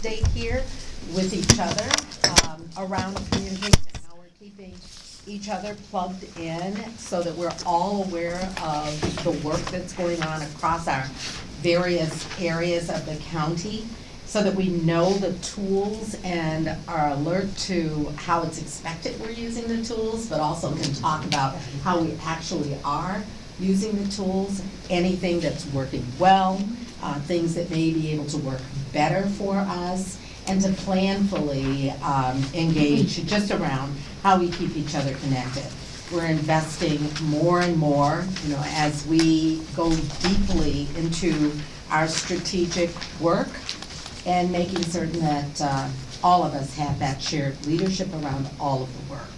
stay here with each other um, around communication, how we're keeping each other plugged in so that we're all aware of the work that's going on across our various areas of the county, so that we know the tools and are alert to how it's expected we're using the tools, but also can talk about how we actually are using the tools, anything that's working well, uh, things that may be able to work better for us, and to planfully um, engage just around how we keep each other connected. We're investing more and more, you know, as we go deeply into our strategic work and making certain that uh, all of us have that shared leadership around all of the work.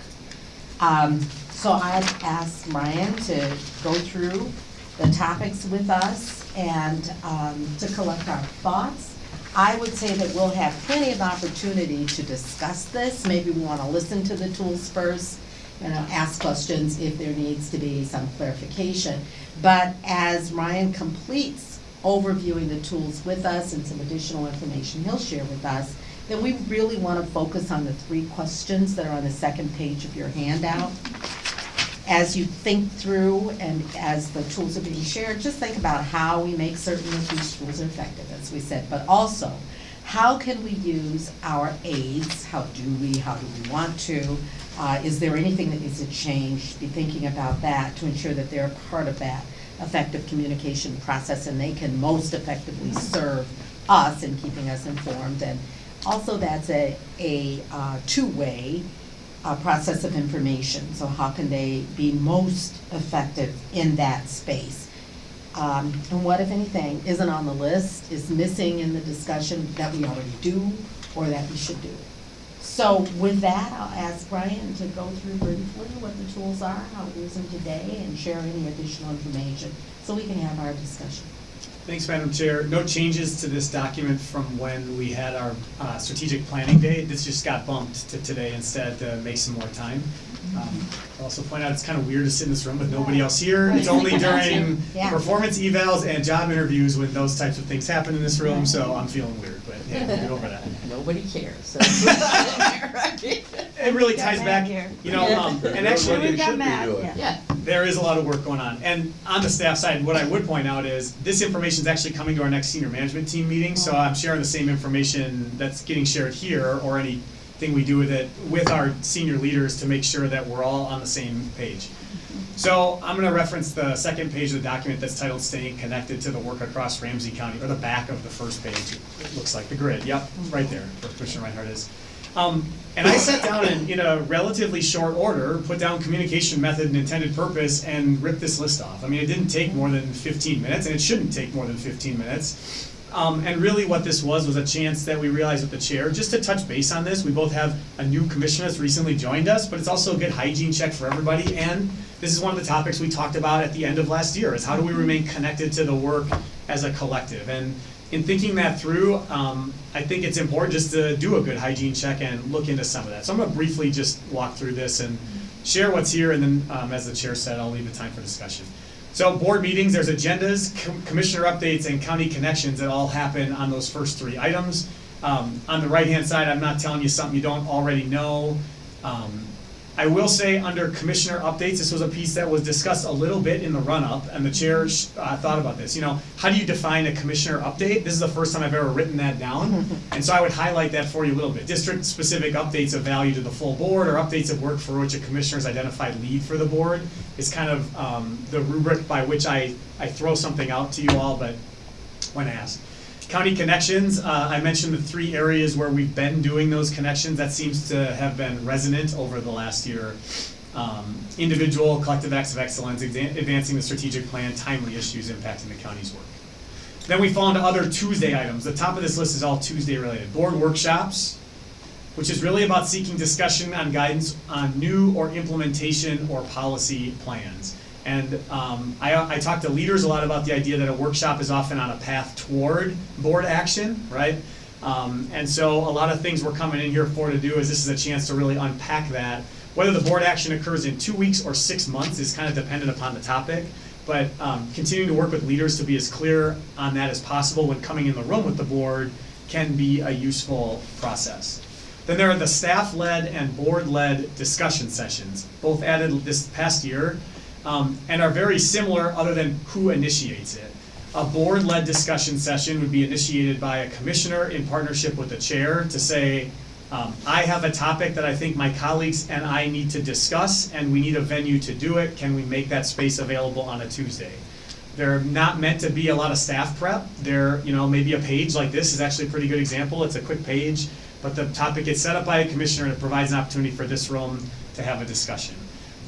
Um, So I'd ask Ryan to go through the topics with us and um, to collect our thoughts. I would say that we'll have plenty of opportunity to discuss this. Maybe we want to listen to the tools first, know, ask questions if there needs to be some clarification. But as Ryan completes overviewing the tools with us and some additional information he'll share with us, then we really want to focus on the three questions that are on the second page of your handout. As you think through and as the tools are being shared, just think about how we make certain that these tools are effective, as we said, but also, how can we use our aides? How do we, how do we want to? Uh, is there anything that needs to change? Be thinking about that to ensure that they're part of that effective communication process and they can most effectively serve us in keeping us informed. And also that's a, a uh, two-way uh, process of information. So how can they be most effective in that space? Um, and what, if anything, isn't on the list, is missing in the discussion that we already do or that we should do? So with that, I'll ask Ryan to go through briefly what the tools are, how we use them today, and share any additional information, so we can have our discussion. Thanks, Madam Chair. No changes to this document from when we had our uh, strategic planning day. This just got bumped to today instead to make some more time. Um, I'll Also point out, it's kind of weird to sit in this room with nobody else here. It's only during Yeah. performance evals and job interviews when those types of things happen in this room, so I'm feeling weird, but yeah, we'll get over that. Nobody cares. It really ties back, here. you know, um, and actually, Nobody should be doing. Yeah, There is a lot of work going on. And on the staff side, what I would point out is this information is actually coming to our next senior management team meeting. So mm-hmm. I'm sharing the same information that's getting shared here or anything we do with it with our senior leaders to make sure that we're all on the same page. Mm-hmm. So I'm gonna reference the second page of the document that's titled Staying Connected to the Work Across Ramsey County, or the back of the first page. It looks like the grid, yep, mm-hmm. right there, where Commissioner Reinhardt is. Um, and I sat down and, in a relatively short order, put down communication method and intended purpose and ripped this list off. I mean, it didn't take more than fifteen minutes, and it shouldn't take more than fifteen minutes. Um, and really what this was, was a chance that we realized with the chair, just to touch base on this, we both have a new commissioner that's recently joined us, but it's also a good hygiene check for everybody, and this is one of the topics we talked about at the end of last year, is how do we remain connected to the work as a collective? And in thinking that through, um, I think it's important just to do a good hygiene check and look into some of that. So I'm gonna briefly just walk through this and share what's here, and then, um, as the chair said, I'll leave the time for discussion. So board meetings, there's agendas, com- commissioner updates, and county connections that all happen on those first three items. Um, on the right-hand side, I'm not telling you something you don't already know. I will say, under commissioner updates, this was a piece that was discussed a little bit in the run-up, and the chair uh, thought about this. You know, how do you define a commissioner update? This is the first time I've ever written that down, and so I would highlight that for you a little bit. District-specific updates of value to the full board, or updates of work for which a commissioner's identified lead for the board, is kind of um, the rubric by which I, I throw something out to you all, but when asked. County connections, uh, I mentioned the three areas where we've been doing those connections, that seems to have been resonant over the last year. Um, individual, collective acts of excellence, advancing the strategic plan, timely issues impacting the county's work. Then we fall into other Tuesday items, the top of this list is all Tuesday related, board workshops, which is really about seeking discussion on guidance on new or implementation or policy plans. And um, I, I talk to leaders a lot about the idea that a workshop is often on a path toward board action, right? Um, and so a lot of things we're coming in here for to do is this is a chance to really unpack that. Whether the board action occurs in two weeks or six months is kind of dependent upon the topic. But um, continuing to work with leaders to be as clear on that as possible when coming in the room with the board can be a useful process. Then there are the staff-led and board-led discussion sessions, both added this past year, um, and are very similar other than who initiates it. A board-led discussion session would be initiated by a commissioner in partnership with the chair to say, um, I have a topic that I think my colleagues and I need to discuss, and we need a venue to do it. Can we make that space available on a Tuesday? They're not meant to be a lot of staff prep. They're, you know, maybe a page like this is actually a pretty good example. It's a quick page, but the topic gets set up by a commissioner and it provides an opportunity for this room to have a discussion.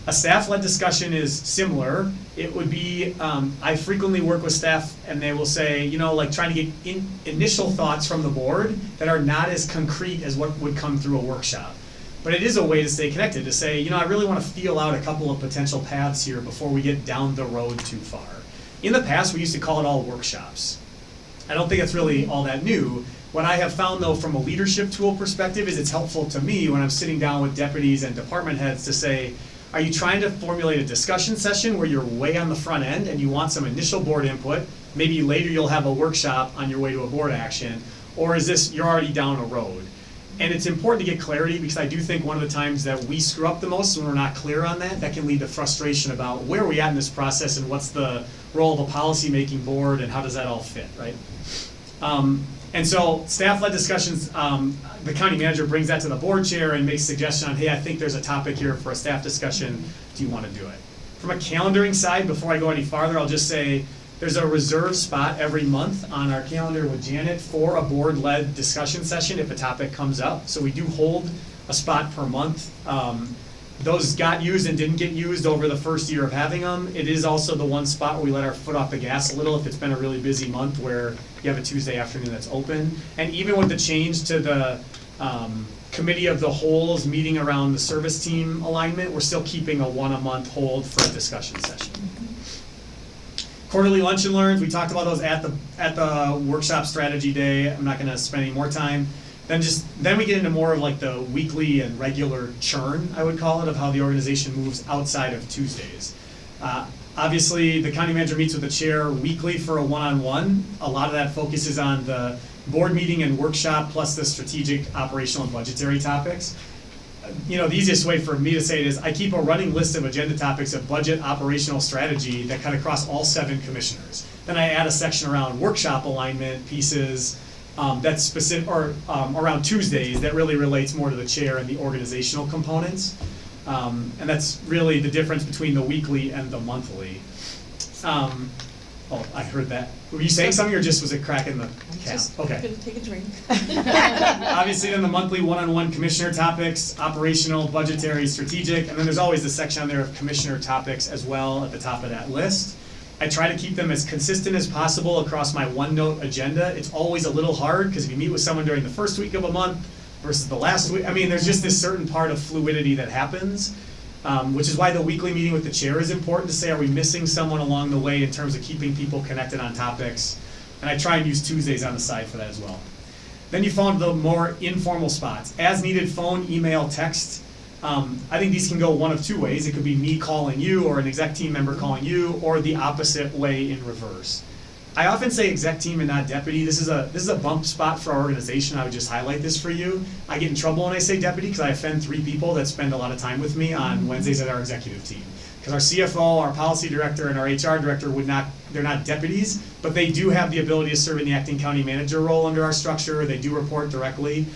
A staff-led discussion is similar. It would be, um, I frequently work with staff and they will say, you know, like trying to get in, initial thoughts from the board that are not as concrete as what would come through a workshop. But it is a way to stay connected, to say, you know, I really wanna feel out a couple of potential paths here before we get down the road too far. In the past, we used to call it all workshops. I don't think it's really all that new. What I have found though, from a leadership tool perspective, is it's helpful to me when I'm sitting down with deputies and department heads to say, are you trying to formulate a discussion session where you're way on the front end and you want some initial board input? Maybe later you'll have a workshop on your way to a board action, or is this, you're already down a road? And it's important to get clarity because I do think one of the times that we screw up the most when we're not clear on that, that can lead to frustration about where are we at in this process and what's the role of a policy-making board and how does that all fit, right? Um, and so staff-led discussions, um, the county manager brings that to the board chair and makes suggestion on, hey, I think there's a topic here for a staff discussion, do you wanna do it? From a calendaring side, before I go any farther, I'll just say, there's a reserved spot every month on our calendar with Janet for a board-led discussion session if a topic comes up. So we do hold a spot per month. Um, those got used and didn't get used over the first year of having them. It is also the one spot where we let our foot off the gas a little if it's been a really busy month where you have a Tuesday afternoon that's open. And even with the change to the um, committee of the wholes meeting around the service team alignment, we're still keeping a one a month hold for a discussion session. Quarterly lunch and learns, we talked about those at the, at the workshop strategy day. I'm not gonna spend any more time. Then just, then we get into more of like the weekly and regular churn, I would call it, of how the organization moves outside of Tuesdays. Uh, Obviously, the county manager meets with the chair weekly for a one-on-one. A lot of that focuses on the board meeting and workshop, plus the strategic, operational, and budgetary topics. You know, the easiest way for me to say it is, I keep a running list of agenda topics of budget, operational, strategy that cut across all seven commissioners. Then I add a section around workshop alignment pieces, um, that's specific, or, um, around Tuesdays, that really relates more to the chair and the organizational components. Um, and that's really the difference between the weekly and the monthly. Um, oh, I heard that. Were you saying something or just was it cracking the cap? Just Okay. gonna take a drink. Obviously, then the monthly one-on-one commissioner topics, operational, budgetary, strategic, and then there's always the section on there of commissioner topics as well at the top of that list. I try to keep them as consistent as possible across my OneNote agenda. It's always a little hard, because if you meet with someone during the first week of a month versus the last week, I mean, there's just this certain part of fluidity that happens. Um, which is why the weekly meeting with the chair is important to say, are we missing someone along the way in terms of keeping people connected on topics? And I try and use Tuesdays on the side for that as well. Then you found the more informal spots, as needed phone, email, text. Um, I think these can go one of two ways. It could be me calling you or an exec team member calling you, or the opposite way in reverse. I often say exec team and not deputy. This is a this is a bump spot for our organization. I would just highlight this for you. I get in trouble when I say deputy because I offend three people that spend a lot of time with me on Wednesdays at our executive team. Because our CFO, our policy director, and our HR director would not, they're not deputies, but they do have the ability to serve in the acting county manager role under our structure. They do report directly.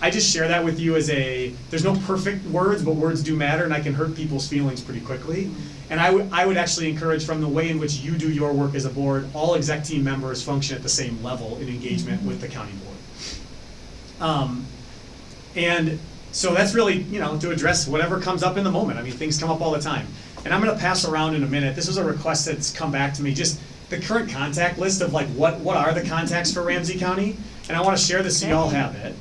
I just share that with you as a, there's no perfect words, but words do matter, and I can hurt people's feelings pretty quickly. And I would, I would actually encourage from the way in which you do your work as a board, all exec team members function at the same level in engagement with the county board. Um, and so that's really, you know, to address whatever comes up in the moment. I mean, things come up all the time. And I'm gonna pass around in a minute, this is a request that's come back to me, just the current contact list of like, what, what are the contacts for Ramsey County? And I wanna share this so y'all have it.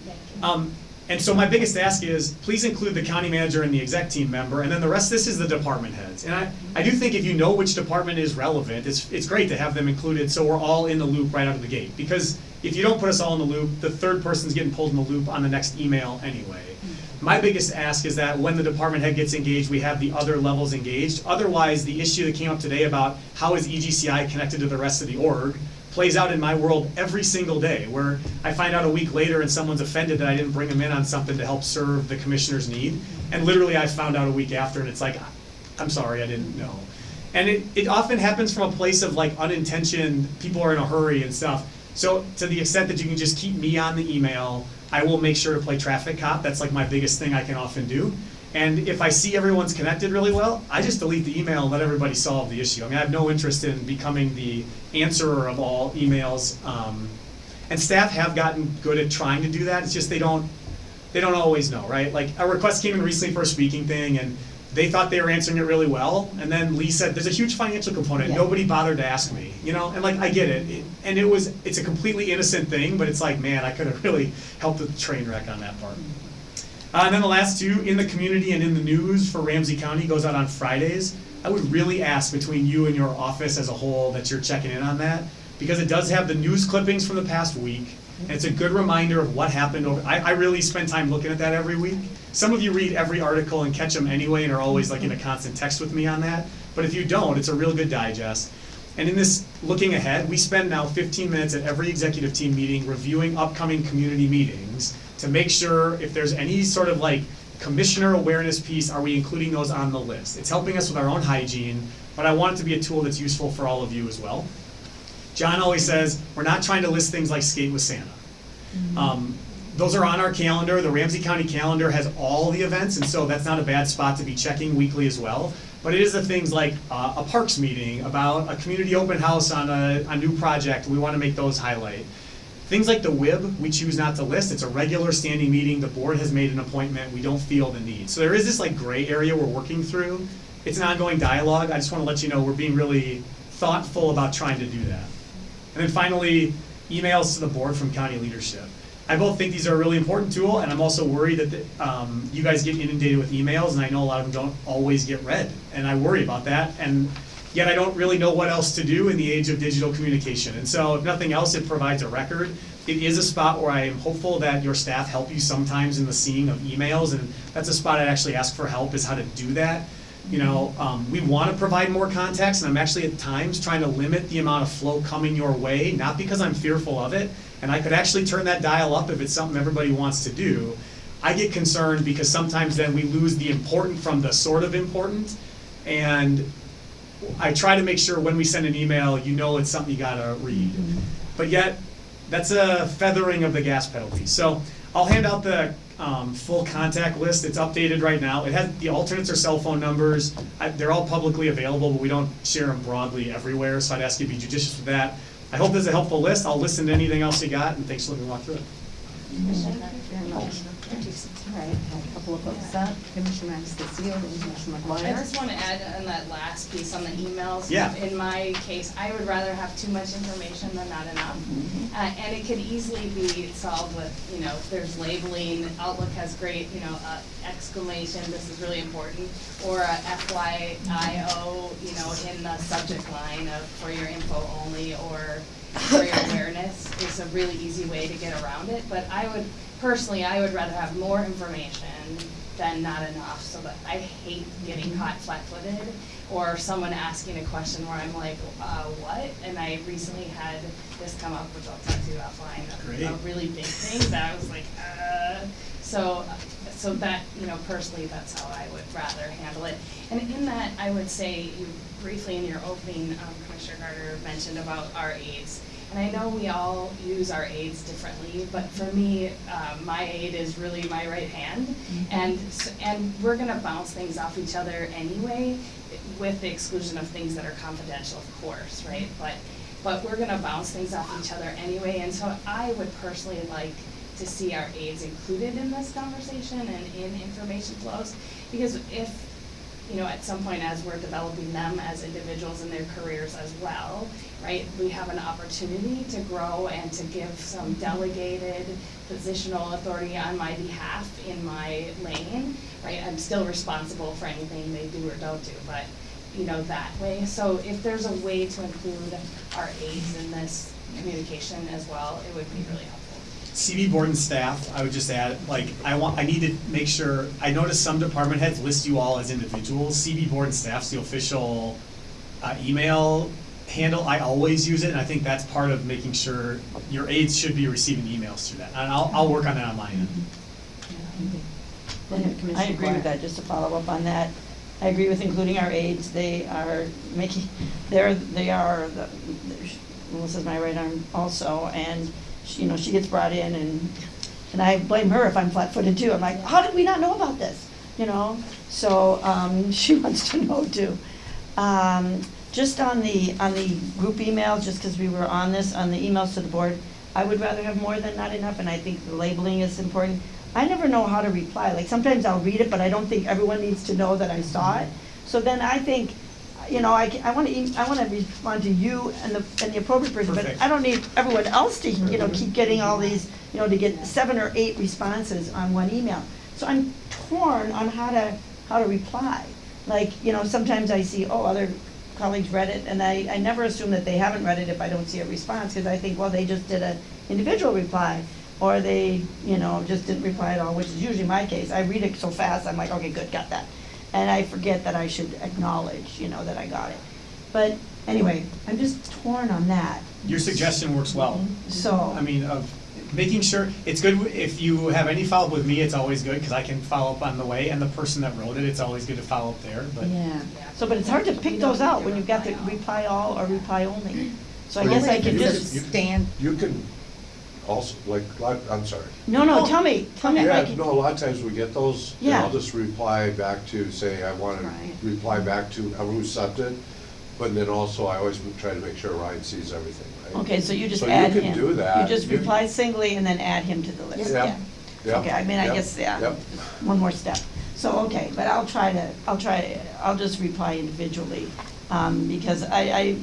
Um, and so my biggest ask is, please include the county manager and the exec team member, and then the rest, this is the department heads. And I, I do think if you know which department is relevant, it's, it's great to have them included, so we're all in the loop right out of the gate. Because if you don't put us all in the loop, the third person's getting pulled in the loop on the next email anyway. My biggest ask is that when the department head gets engaged, we have the other levels engaged. Otherwise, the issue that came up today about how is EGCI connected to the rest of the org, plays out in my world every single day, where I find out a week later and someone's offended that I didn't bring them in on something to help serve the commissioner's need. And literally, I found out a week after, and it's like, I'm sorry, I didn't know. And it, it often happens from a place of like unintentioned, people are in a hurry and stuff. So to the extent that you can just keep me on the email, I will make sure to play traffic cop. That's like my biggest thing I can often do. And if I see everyone's connected really well, I just delete the email and let everybody solve the issue. I mean, I have no interest in becoming the answerer of all emails. Um, and staff have gotten good at trying to do that. It's just they don't they don't always know, right? Like a request came in recently for a speaking thing and they thought they were answering it really well, and then Lee said, "There's a huge financial component. Yeah. Nobody bothered to ask me, you know." And like, I get it. it, and it was, it's a completely innocent thing, but it's like, man, I could have really helped with the train wreck on that part. Uh, and then the last two, in the community and in the news for Ramsey County, goes out on Fridays. I would really ask between you and your office as a whole that you're checking in on that, because it does have the news clippings from the past week. And it's a good reminder of what happened over, I, I really spend time looking at that every week. Some of you read every article and catch them anyway and are always like in a constant text with me on that. But if you don't, it's a real good digest. And in this looking ahead, we spend now fifteen minutes at every executive team meeting reviewing upcoming community meetings to make sure if there's any sort of like commissioner awareness piece, are we including those on the list? It's helping us with our own hygiene, but I want it to be a tool that's useful for all of you as well. John always says, we're not trying to list things like skate with Santa. Um, those are on our calendar. The Ramsey County calendar has all the events, and so that's not a bad spot to be checking weekly as well. But it is the things like uh, a parks meeting, about a community open house on a, a new project. We want to make those highlight. Things like the WIB, we choose not to list. It's a regular standing meeting. The board has made an appointment. We don't feel the need. So there is this like gray area we're working through. It's an ongoing dialogue. I just want to let you know we're being really thoughtful about trying to do that. And then finally, emails to the board from county leadership. I both think these are a really important tool, and I'm also worried that the, um, you guys get inundated with emails, and I know a lot of them don't always get read, and I worry about that. And yet I don't really know what else to do in the age of digital communication. And so, if nothing else, it provides a record. It is a spot where I am hopeful that your staff help you sometimes in the seeing of emails, and that's a spot I'd actually ask for help is how to do that. You know, um, we want to provide more context, and I'm actually at times trying to limit the amount of flow coming your way, not because I'm fearful of it, and I could actually turn that dial up if it's something everybody wants to do. I get concerned because sometimes then we lose the important from the sort of important, and I try to make sure when we send an email, you know it's something you gotta read. But yet, that's a feathering of the gas penalty. So I'll hand out the um, full contact list. It's updated right now. It has, the alternates are cell phone numbers. I- They're all publicly available, but we don't share them broadly everywhere, so I'd ask you to be judicious with that. I hope this is a helpful list. I'll listen to anything else you got, and thanks for letting me walk through it. Thank very much. All right, a couple of folks up, Commissioner MatasCastillo, then Commissioner I just want to add on that last piece on the emails. Yeah. In my case, I would rather have too much information than not enough. Mm-hmm. Uh, and it could easily be solved with, you know, there's labeling, Outlook has great, you know, uh, exclamation, this is really important, or a FYIO, you know, in the subject line of, for your info only, or for your awareness, is a really easy way to get around it. But I would, personally, I would rather have more information than not enough, so that I hate getting caught flat-footed, or someone asking a question where I'm like, uh, what? And I recently had this come up, which I'll talk to you offline, a- a really big thing that I was like, uh, so, so that, you know, personally, that's how I would rather handle it. And in that, I would say, you briefly in your opening, um, Commissioner Carter mentioned about our aides. And I know we all use our aides differently, but for me, uh, my aide is really my right hand. And, and we're gonna bounce things off each other anyway, with the exclusion of things that are confidential, of course, right? But, but we're gonna bounce things off each other anyway, and so I would personally like to see our aides included in this conversation and in information flows. Because if, you know, at some point as we're developing them as individuals in their careers as well, right, we have an opportunity to grow and to give some mm-hmm. delegated positional authority on my behalf in my lane, right? I'm still responsible for anything they do or don't do, but, you know, that way. So if there's a way to include our aides in this communication as well, it would be really helpful. CB board and staff, I would just add, like, I want, I need to make sure, I noticed some department heads list you all as individuals. CB board and staff's the official, uh, email handle, I always use it, and I think that's part of making sure your aides should be receiving emails through that. And I'll, I'll work on that on my end. I agree with that, just to follow up on that. I agree with including our aides, they are making, they're, they are, the Melissa's my right arm also, and, she- you know, she gets brought in and, and I blame her if I'm flat-footed too, I'm like, how did we not know about this? You know, so, um, she wants to know too. Um, just on the, on the group emails, just because we were on this, on the emails to the board, I would rather have more than not enough, and I think the labeling is important. I never know how to reply, like, sometimes I'll read it, but I don't think everyone needs to know that I saw it. So then I think, you know, I, I wanna, e- I wanna respond to you and the, and the appropriate person, but Perfect. I don't need everyone else to, you know, keep getting all these, you know, to get seven or eight responses on one email. So I'm torn on how to, how to reply. Like, you know, sometimes I see, oh, other colleagues read it, and I, I never assume that they haven't read it if I don't see a response, because I think, well, they just did an individual reply, or they, you know, just didn't reply at all, which is usually my case. I read it so fast, I'm like, okay, good, got that. And I forget that I should acknowledge, you know, that I got it. But anyway, I'm just torn on that, Your suggestion works well. Mm-hmm. so. I mean, of making sure, it's good, if you have any follow-up with me, it's always good, because I can follow up on the way, and the person that wrote it, it's always good to follow up there, but. Yeah. So, but it's hard to pick those out when you've got the reply all or reply only. So I guess I could You just, stand, You can also, like, like- I'm sorry. no, no, tell me, tell me if I Yeah, can. no, a lot of times we get those, and Yeah. I'll just reply back to, say, I want to Right. reply back to who sent it, but then also I always try to make sure Ryan sees everything, right? Okay, so you just So you add can him. do that. You just You- reply singly and then add him to the list, Yep, yeah. yep, Okay, I mean, I yep, guess, yeah, yep. one more step. So, okay, but I'll try to, I'll try, I'll just reply individually, um, because I, I,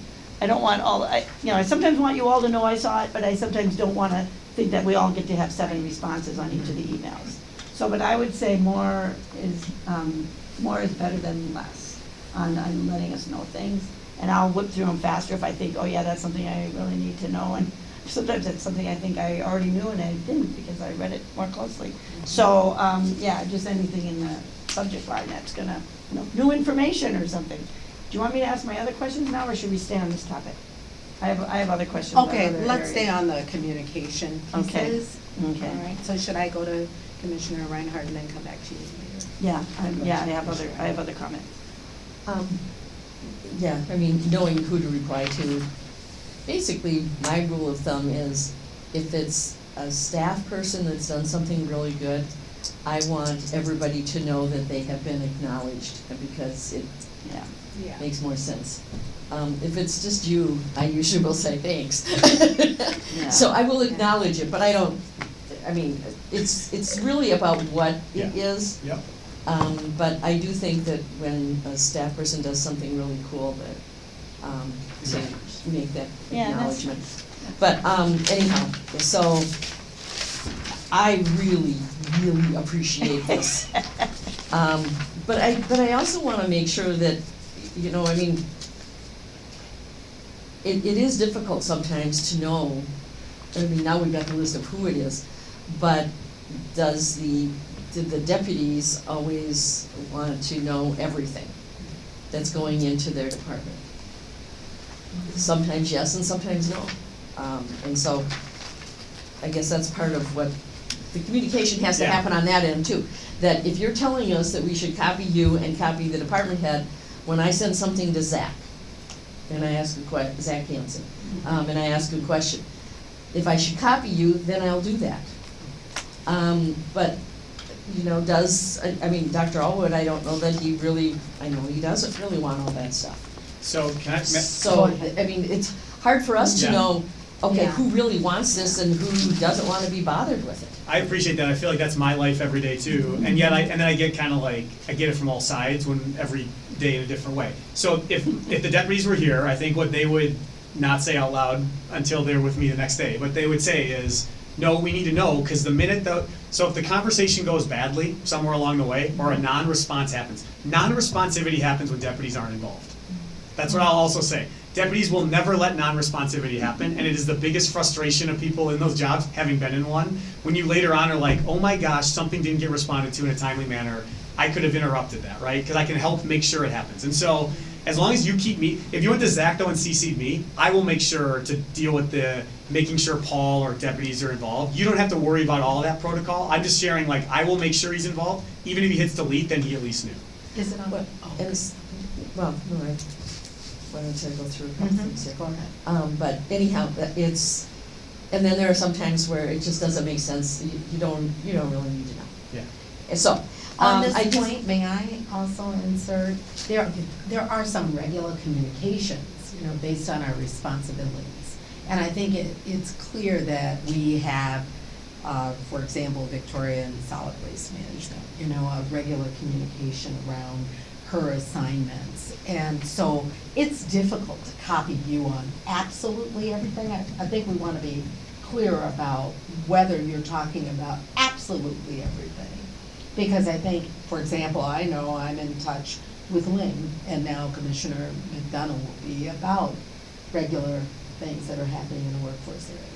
I don't want all, I, you know, I sometimes want you all to know I saw it, but I sometimes don't wanna think that we all get to have seven responses on each of the emails. So, but I would say more is, um, more is better than less on, on letting us know things. And I'll whip through them faster if I think, oh yeah, that's something I really need to know, and sometimes it's something I think I already knew and I didn't because I read it more closely. So, um, yeah, just anything in the subject line that's gonna, you know, new information or something. Do you want me to ask my other questions now, or should we stay on this topic? I have, I have other questions on okay, other let's stay areas. on the communication Okay. pieces. Okay. All right, so should I go to Commissioner Reinhardt and then come back to you later? Yeah, I- yeah, I have other, I have other comments. Um, Yeah, I mean, knowing who to reply to. Basically, my rule of thumb is if it's a staff person that's done something really good, I want everybody to know that they have been acknowledged because it Yeah. Yeah. makes more sense. Um, if it's just you, I usually will say thanks. So I will acknowledge it, but I don't, I mean, it's, it's really about what it Yeah. is. Yep. Um, but I do think that when a staff person does something really cool, that, um, to make that Yeah, acknowledgement. But, um, anyhow, so I really, really appreciate this. Um, but I, but I also wanna make sure that, you know, I mean, it, it is difficult sometimes to know, I mean, now we've got the list of who it is, but does the, did the deputies always want to know everything that's going into their department? Sometimes yes and sometimes no. Um, and so, I guess that's part of what, the communication has to Yeah. happen on that end too. That if you're telling us that we should copy you and copy the department head, when I send something to Zach, and I ask a que- Zach Hanson, um, and I ask a question, if I should copy you, then I'll do that. Um, but, you know, does, I, I mean, Dr. Allwood, I don't know that he really, I know he doesn't really want all that stuff. So can I, ma- So, I mean, it's hard for us to Yeah. know, okay, Yeah. who really wants this and who doesn't wanna be bothered with it. I appreciate that. I feel like that's my life every day too. And yet I, and then I get kind of like, I get it from all sides when every day in a different way. So if, if the deputies were here, I think what they would not say out loud until they're with me the next day, what they would say is, no, we need to know, because the minute the, so if the conversation goes badly somewhere along the way, or a non-response happens, non-responsivity happens when deputies aren't involved. That's what I'll also say. Deputies will never let non-responsivity happen, and it is the biggest frustration of people in those jobs, having been in one, when you later on are like, oh my gosh, something didn't get responded to in a timely manner, I could have interrupted that, right? Because I can help make sure it happens. And so, as long as you keep me, if you went to Zach though and CC'd me, I will make sure to deal with the, making sure Paul or deputies are involved. You don't have to worry about all of that protocol, I'm just sharing, like, I will make sure he's involved, even if he hits delete, then he at least knew. Is it on? But, Oh. and, s- well, no, I, why don't I go through a couple Mhm. things here? Go ahead. Um, but anyhow, it's, and then there are some times where it just doesn't make sense, you, you don't, you don't really need to know. Yeah. And so, On um, this I just- point, may I also insert, there, there are some regular communications, you know, based on our responsibilities. And I think it, it's clear that we have, uh, for example, Victoria in solid waste management, you know, a regular communication around her assignments. And so it's difficult to copy you on absolutely everything. I, I think we wanna be clear about whether you're talking about absolutely everything. Because I think, for example, I know I'm in touch with Lynn, and now Commissioner McDonough will be about regular things that are happening in the workforce area.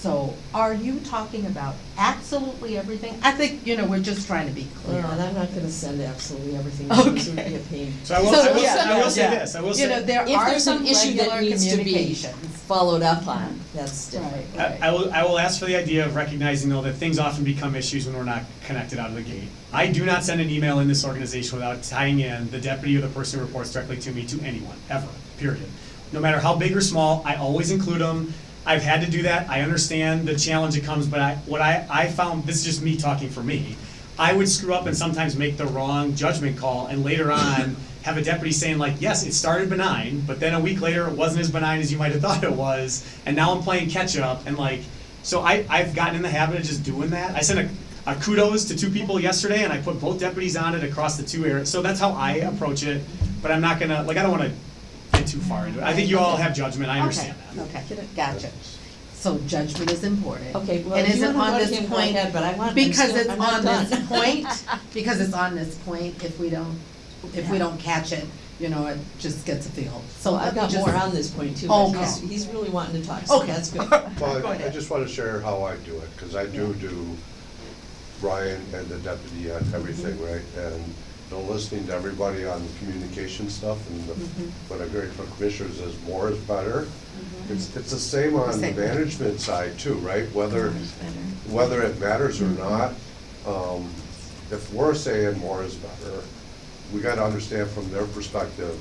So are you talking about absolutely everything? I think, you know, we're just trying to be clear. Well, and I'm not gonna send absolutely everything, because it would be a Okay. pain. So I will, So, I will, yeah, say- I will say yeah. this, I will You know, say, there If are there's some an issue that regular needs to be communications. followed up on, that's different. Right, I, I right. will, I will ask for the idea of recognizing though that things often become issues when we're not connected out of the gate. I do not send an email in this organization without tying in the deputy or the person who reports directly to me to anyone, ever, period. No matter how big or small, I always include them. I've had to do that, I understand the challenge it comes, but I, what I, I found, this is just me talking for me. I would screw up and sometimes make the wrong judgment call and later on have a deputy saying like, yes, it started benign, but then a week later it wasn't as benign as you might have thought it was, and now I'm playing catch up and like, so I, I've gotten in the habit of just doing that. I sent a, a kudos to two people yesterday and I put both deputies on it across the two areas, so that's how I approach it, but I'm not gonna, like, I don't wanna get too far into it. I think you all have judgment, I understand that. Okay, okay, gotcha. So judgment is important. Okay, well, And if is you it wanna on go to this him, go point? ahead, but I want- I'm Because still- it's I'm not on this done. point, because it's on this point, if we don't, if we don't catch it, you know, it just gets a feel. So I've got just- more on this point too, but he's, Okay. he's really wanting to talk, so Okay. that's good. Well, Go I- I ahead. just want to share how I do it, because I do do Ryan and the deputy on everything, Mm-hmm. right? And, you know, listening to everybody on the communication stuff, and the- Mm-hmm. what I heard from commissioners is more is better. It's, it's the same on the Same. management side too, right? Whether, More is better. whether it matters or Mm-hmm. not, um, if we're saying more is better, we gotta understand from their perspective,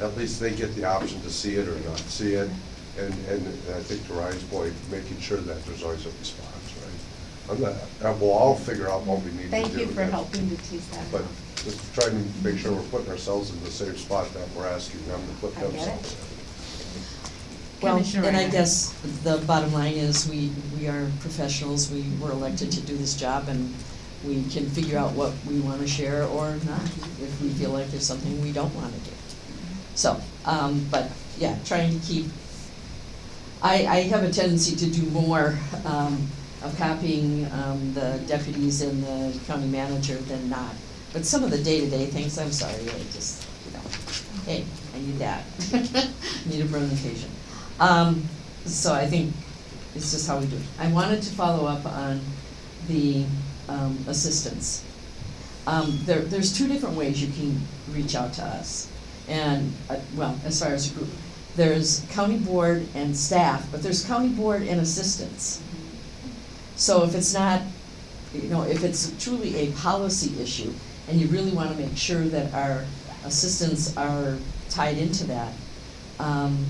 at least they get the option to see it or not see it. And, and I think to Ryan's point, making sure that there's always a response, right? I'm not, uh, we'll all figure out what we need to do. Thank you for helping to tease that But out. Just trying to make sure we're putting ourselves in the same spot that we're asking them to put I get themselves in. Well, Commissioner and I Ryan. guess the bottom line is, we, we are professionals, we were elected to do this job, and we can figure out what we wanna share or not, if we feel like there's something we don't wanna do. So, um, but, yeah, trying to keep, I, I have a tendency to do more, um, of copying, um, the deputies and the county manager than not. But some of the day-to-day things, I'm sorry, I just, you know, hey, I need that. Need a presentation. Um, so I think it's just how we do it. I wanted to follow up on the, um, assistants. Um, there, there's two different ways you can reach out to us. And, uh, well, as far as a group, there's county board and staff, but there's county board and assistance. So if it's not, you know, if it's truly a policy issue, and you really wanna make sure that our assistants are tied into that, um,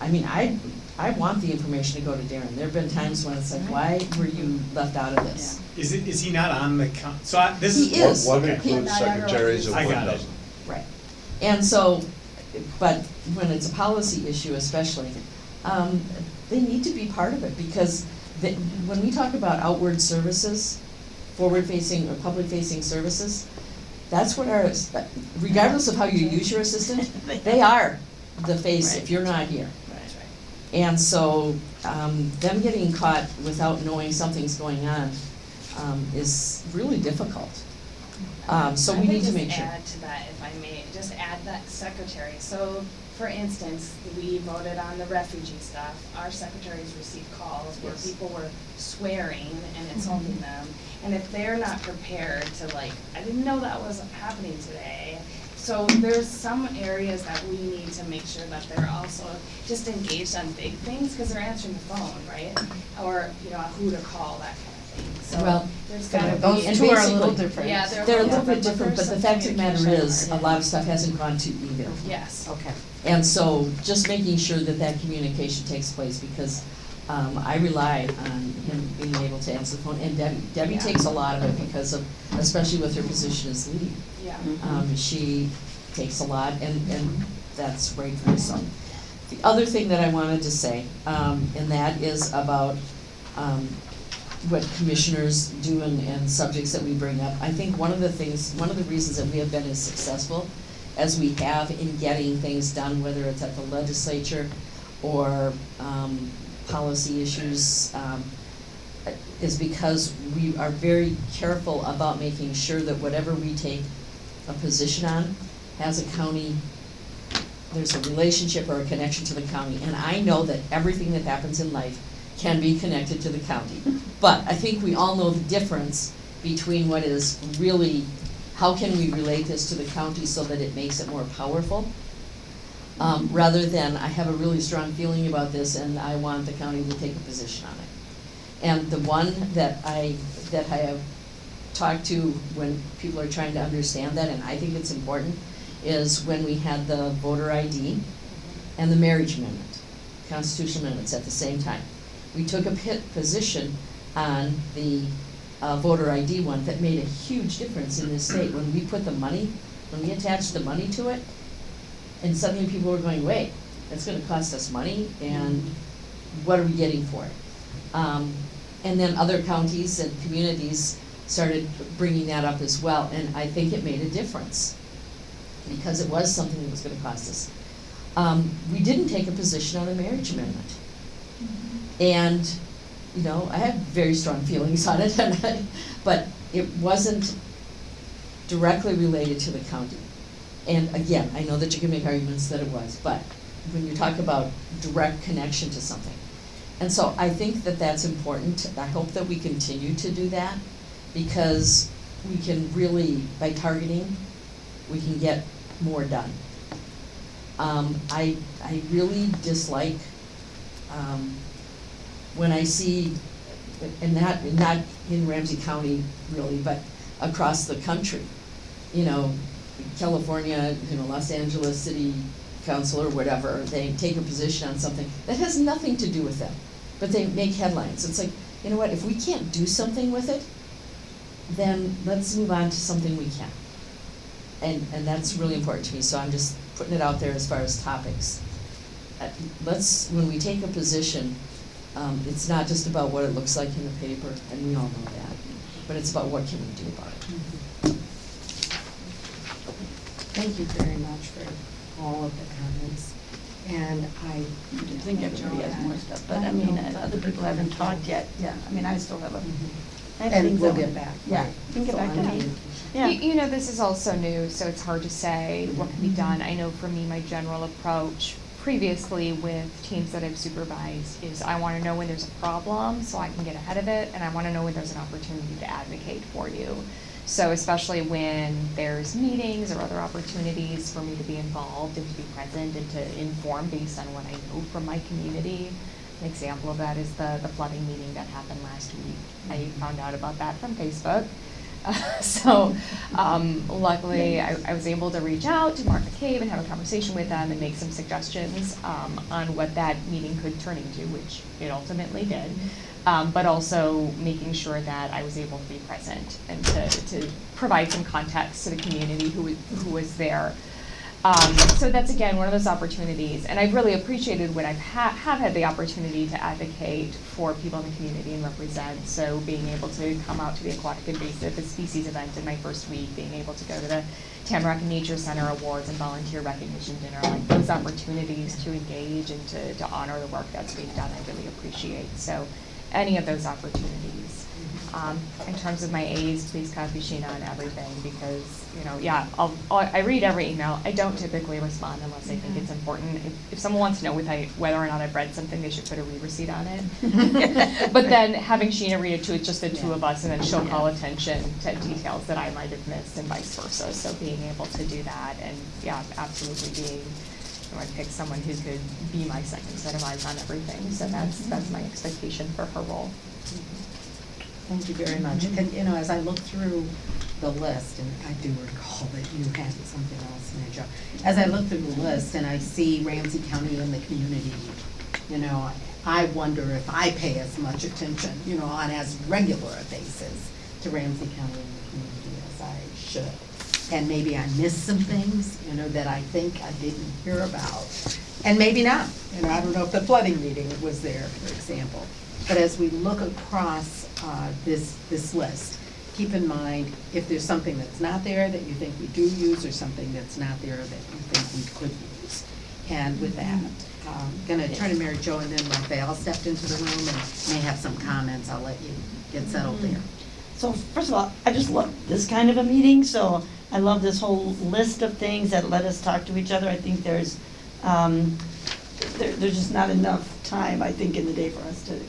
I mean, I, I want the information to go to Darren. There've been times when it's like, why were you left out of this? Is it, is he not on the coun, so I, this is. He is. One- One Okay. includes secretaries and one doesn't. Right. And so, but when it's a policy issue especially, um, they need to be part of it because the, when we talk about outward services, forward-facing or public-facing services, that's what our, regardless of how you use your assistant, they are the face if you're not here. And so, um, them getting caught without knowing something's going on, um, is really difficult. Um, so I we need to make sure. add to that, if I may, just add that secretary. So, for instance, we voted on the refugee stuff. Our secretaries received calls where Yes. people were swearing and insulting mm-hmm. them. And if they're not prepared to like, I didn't know that was happening today. so there's some areas that we need to make sure that they're also just engaged on big things, because they're answering the phone, right? Mm-hmm. Or, you know, who to call, that kind of thing, Well, so there's gotta be. Those And two are a little basically- different. Yeah, they're. They're a little bit different, but the fact of the matter is, a lot of stuff hasn't gone to email. Yes. Okay. And so just making sure that that communication takes place because um, I rely on him being able to answer the phone and Debbie. Debbie Yeah. takes a lot of it because of, especially with her position as lead. Yeah. Um, she takes a lot and, and that's great for her son. The other thing that I wanted to say, um, and that is about, um, what commissioners do and, and subjects that we bring up. I think one of the things, one of the reasons that we have been as successful as we have in getting things done, whether it's at the legislature or, um, policy issues, um, is because we are very careful about making sure that whatever we take a position on has a county, there's a relationship or a connection to the county. And I know that everything that happens in life can be connected to the county. But I think we all know the difference between what is really, how can we relate this to the county so that it makes it more powerful? Um, rather than, I have a really strong feeling about this and I want the county to take a position on it. And the one that I, that I have talked to when people are trying to understand that, and I think it's important, is when we had the voter ID and the marriage amendment, constitutional amendments at the same time. We took a pit position on the uh, voter ID one that made a huge difference in this state. When we put the money, when we attached the money to it, and suddenly people were going, wait, that's gonna cost us money, and what are we getting for it? Um, and then other counties and communities started bringing that up as well, and I think it made a difference, because it was something that was gonna cost us. Um, we didn't take a position on the marriage amendment. And, you know, I have very strong feelings on it, I, but it wasn't directly related to the county. And again, I know that you can make arguments that it was, but when you talk about direct connection to something. And so I think that that's important. I hope that we continue to do that because we can really, by targeting, we can get more done. Um, I, I really dislike, um, when I see, and not, not in Ramsey County really, but across the country, you know, California, you know, Los Angeles City Council or whatever, they take a position on something that has nothing to do with them, but they make headlines. It's like, you know what, if we can't do something with it, then let's move on to something we can. And, and that's really important to me, so I'm just putting it out there as far as topics. Uh, Let's, when we take a position, um, it's not just about what it looks like in the paper, and we all know that, but it's about what can we do about it. Thank you very much for all of the comments. And I. I think everybody has more stuff, but I mean, uh, other people haven't talked yet, yeah, I mean, I still have a. I have And we'll I get back. Yeah, right. you can get So back to I'm me. Yeah. You, you know, this is also new, so it's hard to say what can be done. I know for me, my general approach previously with teams that I've supervised is I want to know when there's a problem so I can get ahead of it, and I want to know when there's an opportunity to advocate for you. So especially when there's meetings or other opportunities for me to be involved and to be present and to inform based on what I know from my community. An example of that is the, the flooding meeting that happened last week. I found out about that from Facebook. so um, luckily, I, I was able to reach out to Mark McCabe and have a conversation with them and make some suggestions um, on what that meeting could turn into, which it ultimately did. Um, but also making sure that I was able to be present and to, to provide some context to the community who, who was there. Um, so that's again one of those opportunities, and I've really appreciated when I've ha- have had the opportunity to advocate for people in the community and represent. So being able to come out to the Aquatic Invasive Species event in my first week, being able to go to the Tamarack Nature Center Awards and volunteer recognition dinner, like those opportunities to engage and to, to honor the work that's being done, I really appreciate. So any of those opportunities. Um, in terms of my A's, please copy Sheena on everything because, you know, yeah, I'll, I'll- I read every email. I don't typically respond unless I think it's important. If, if someone wants to know I, whether or not I've read something, they should put a read receipt on it. But then having Sheena read it too, it's just the two of us and then she'll call attention to details that I might have missed and vice versa. So being able to do that and, yeah, absolutely being, you know, I pick someone who could be my second set of eyes on everything. So that's, that's my expectation for her role. Thank you very much. Mm-hmm. And, you know, as I look through the list, and I do recall that you had something else, Major. As I look through the list and I see Ramsey County and the community, you know, I wonder if I pay as much attention, you know, on as regular a basis to Ramsey County and the community as I should. And maybe I missed some things, you know, that I think I didn't hear about. And maybe not, you know, I don't know if the flooding meeting was there, for example. But as we look across uh, this, this list, keep in mind, if there's something that's not there that you think we do use, or something that's not there that you think we could use. And with that, I'm gonna turn to Mary Jo, and then Rafael stepped into the room and may have some comments, I'll let you get settled there. So first of all, I just love this kind of a meeting, so I love this whole list of things that let us talk to each other. I think there's, um, there, there's just not enough time, I think, in the day for us to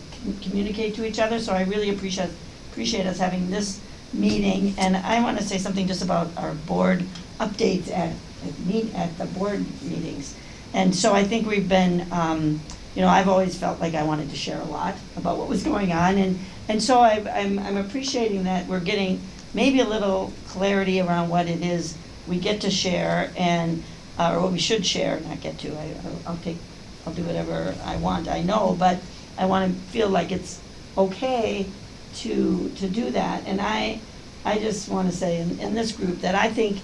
communicate to each other, so I really appreciate, appreciate us having this meeting. And I wanna say something just about our board updates at, at meet, at the board meetings. And so I think we've been, um, you know, I've always felt like I wanted to share a lot about what was going on, and, and so I, I'm, I'm appreciating that we're getting maybe a little clarity around what it is we get to share and, uh, or what we should share, not get to, I, I'll take, I'll do whatever I want, I know, but I wanna feel like it's okay to, to do that, and I, I just wanna say in, in this group that I think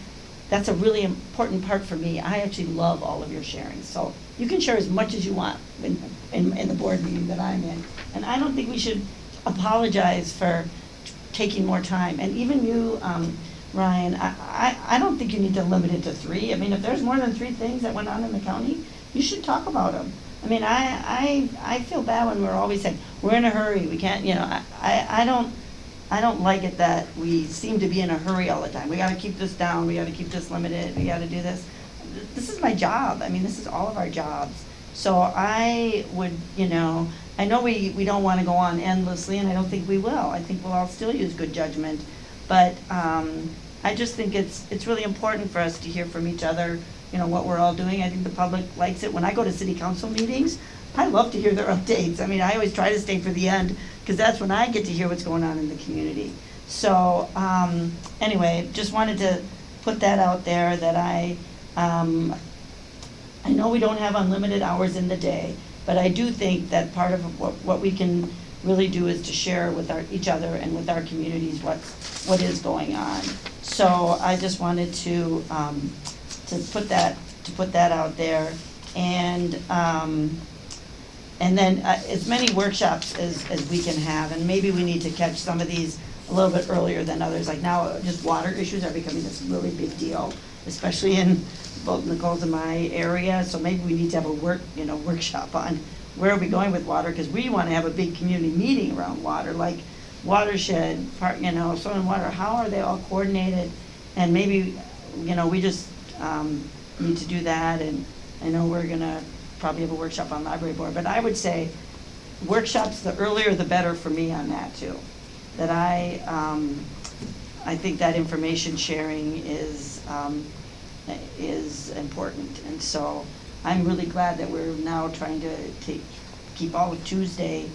that's a really important part for me. I actually love all of your sharing, so you can share as much as you want in, in, in the board meeting that I'm in. And I don't think we should apologize for taking more time. And even you, um, Ryan, I, I, I don't think you need to limit it to three. I mean, if there's more than three things that went on in the county, you should talk about them. I mean, I, I, I feel bad when we're always saying, we're in a hurry, we can't, you know, I, I, I don't, I don't like it that we seem to be in a hurry all the time. We gotta keep this down, we gotta keep this limited, we gotta do this. This is my job, I mean, this is all of our jobs. So I would, you know, I know we, we don't wanna go on endlessly, and I don't think we will. I think we'll all still use good judgment. But, um, I just think it's, it's really important for us to hear from each other, you know, what we're all doing. I think the public likes it. When I go to city council meetings, I love to hear their updates. I mean, I always try to stay for the end, because that's when I get to hear what's going on in the community. So, um, anyway, just wanted to put that out there, that I, um, I know we don't have unlimited hours in the day, but I do think that part of what, what we can really do is to share with our, each other and with our communities what, what is going on. So I just wanted to, um, to put that, to put that out there. And, um, and then uh, as many workshops as, as we can have, and maybe we need to catch some of these a little bit earlier than others. Like now, just water issues are becoming this really big deal, especially in both Nicole's and my area. So maybe we need to have a work, you know, workshop on where are we going with water? Because we want to have a big community meeting around water, like watershed, part, you know, soil and water. How are they all coordinated? And maybe, you know, we just um, need to do that. And I know we're gonna probably have a workshop on library board, but I would say workshops, the earlier the better for me on that too. That I, um, I think that information sharing is, um, is important. And so I'm really glad that we're now trying to keep all of Tuesday,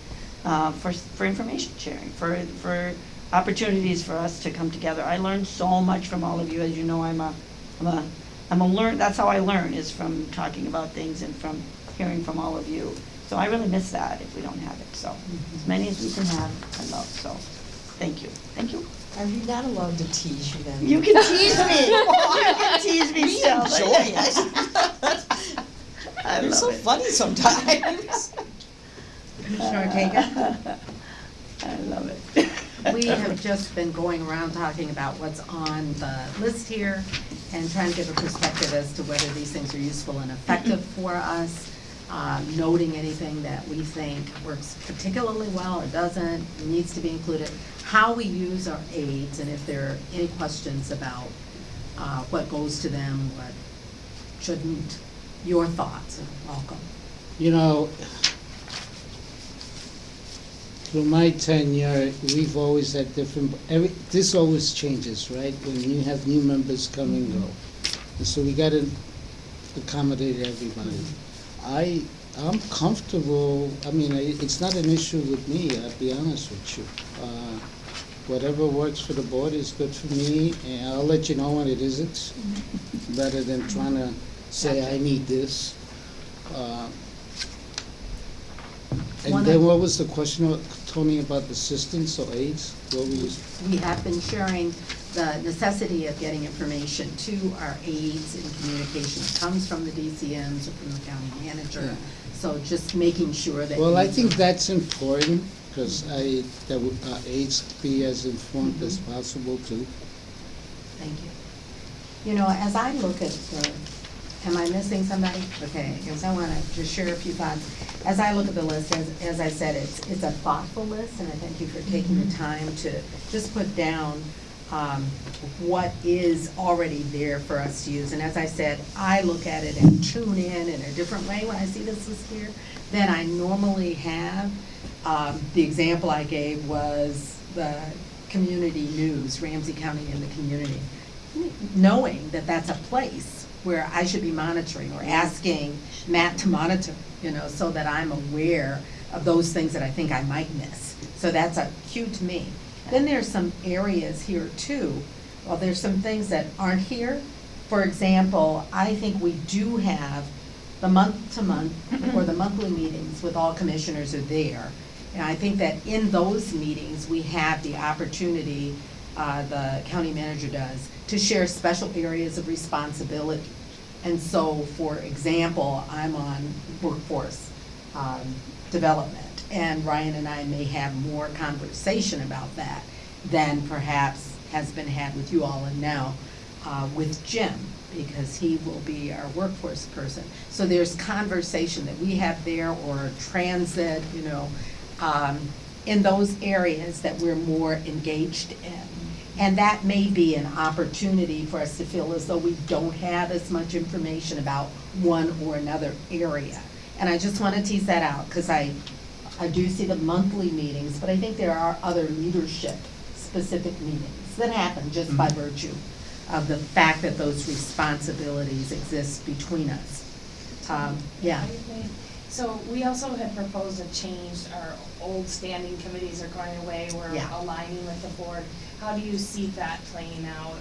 uh, for, for information sharing, for, for opportunities for us to come together. I learned so much from all of you. As you know, I'm a, I'm a, I'm a learn, that's how I learn, is from talking about things and from hearing from all of you. So I really miss that if we don't have it. So as many as we can have, I love. So, thank you. Thank you. Are we not allowed to tease you then? You can tease me. You can tease me We still. enjoy it. I You're love so it. funny sometimes. Commissioner Ortega? I love it. We have just been going around talking about what's on the list here and trying to give a perspective as to whether these things are useful and effective for us. uh, noting anything that we think works particularly well or doesn't, needs to be included, how we use our aides, and if there are any questions about uh, what goes to them, what shouldn't, your thoughts are welcome. You know, through my tenure, we've always had different, every, this always changes, right? When you have new members come and go. And so we gotta accommodate everybody. I, I'm comfortable, I mean, I- it's not an issue with me, I'll be honest with you. Uh, Whatever works for the board is good for me, and I'll let you know when it isn't, better than trying to say, I need this. Uh, One And then of- what was the question, Tony, about assistants or aides? What were you, We have been sharing the necessity of getting information to our aides in communication that comes from the DCMs or from the county manager. Yeah. So just making sure that. well, I think that's important, because I, that our aides be as informed as Mm-hmm. possible too. Thank you. You know, as I look at the, am I missing somebody? Okay, because I want to just share a few thoughts. As I look at the list, as, as I said, it's, it's a thoughtful list, and I thank you for taking the time to just put down um, what is already there for us to use. And as I said, I look at it and tune in in a different way when I see this list here than I normally have. Um, The example I gave was the community news, Ramsey County and the community. Knowing that that's a place where I should be monitoring or asking Matt to monitor, you know, so that I'm aware of those things that I think I might miss. So that's a cue to me. Then there's some areas here too, well, there's some things that aren't here. For example, I think we do have the month-to-month or the monthly meetings with all commissioners are there. And I think that in those meetings, we have the opportunity, uh, the county manager does, to share special areas of responsibility. And so, for example, I'm on workforce um, development, and Ryan and I may have more conversation about that than perhaps has been had with you all and now uh, with Jim, because he will be our workforce person. So there's conversation that we have there, or transit, you know, um, in those areas that we're more engaged in. And that may be an opportunity for us to feel as though we don't have as much information about one or another area. And I just want to tease that out, because I, I do see the monthly meetings, but I think there are other leadership-specific meetings that happen just by Mhm. virtue of the fact that those responsibilities exist between us. Um, yeah. So we also had proposed a change, our old standing committees are going away, we're Yeah. aligning with the board. How do you see that playing out?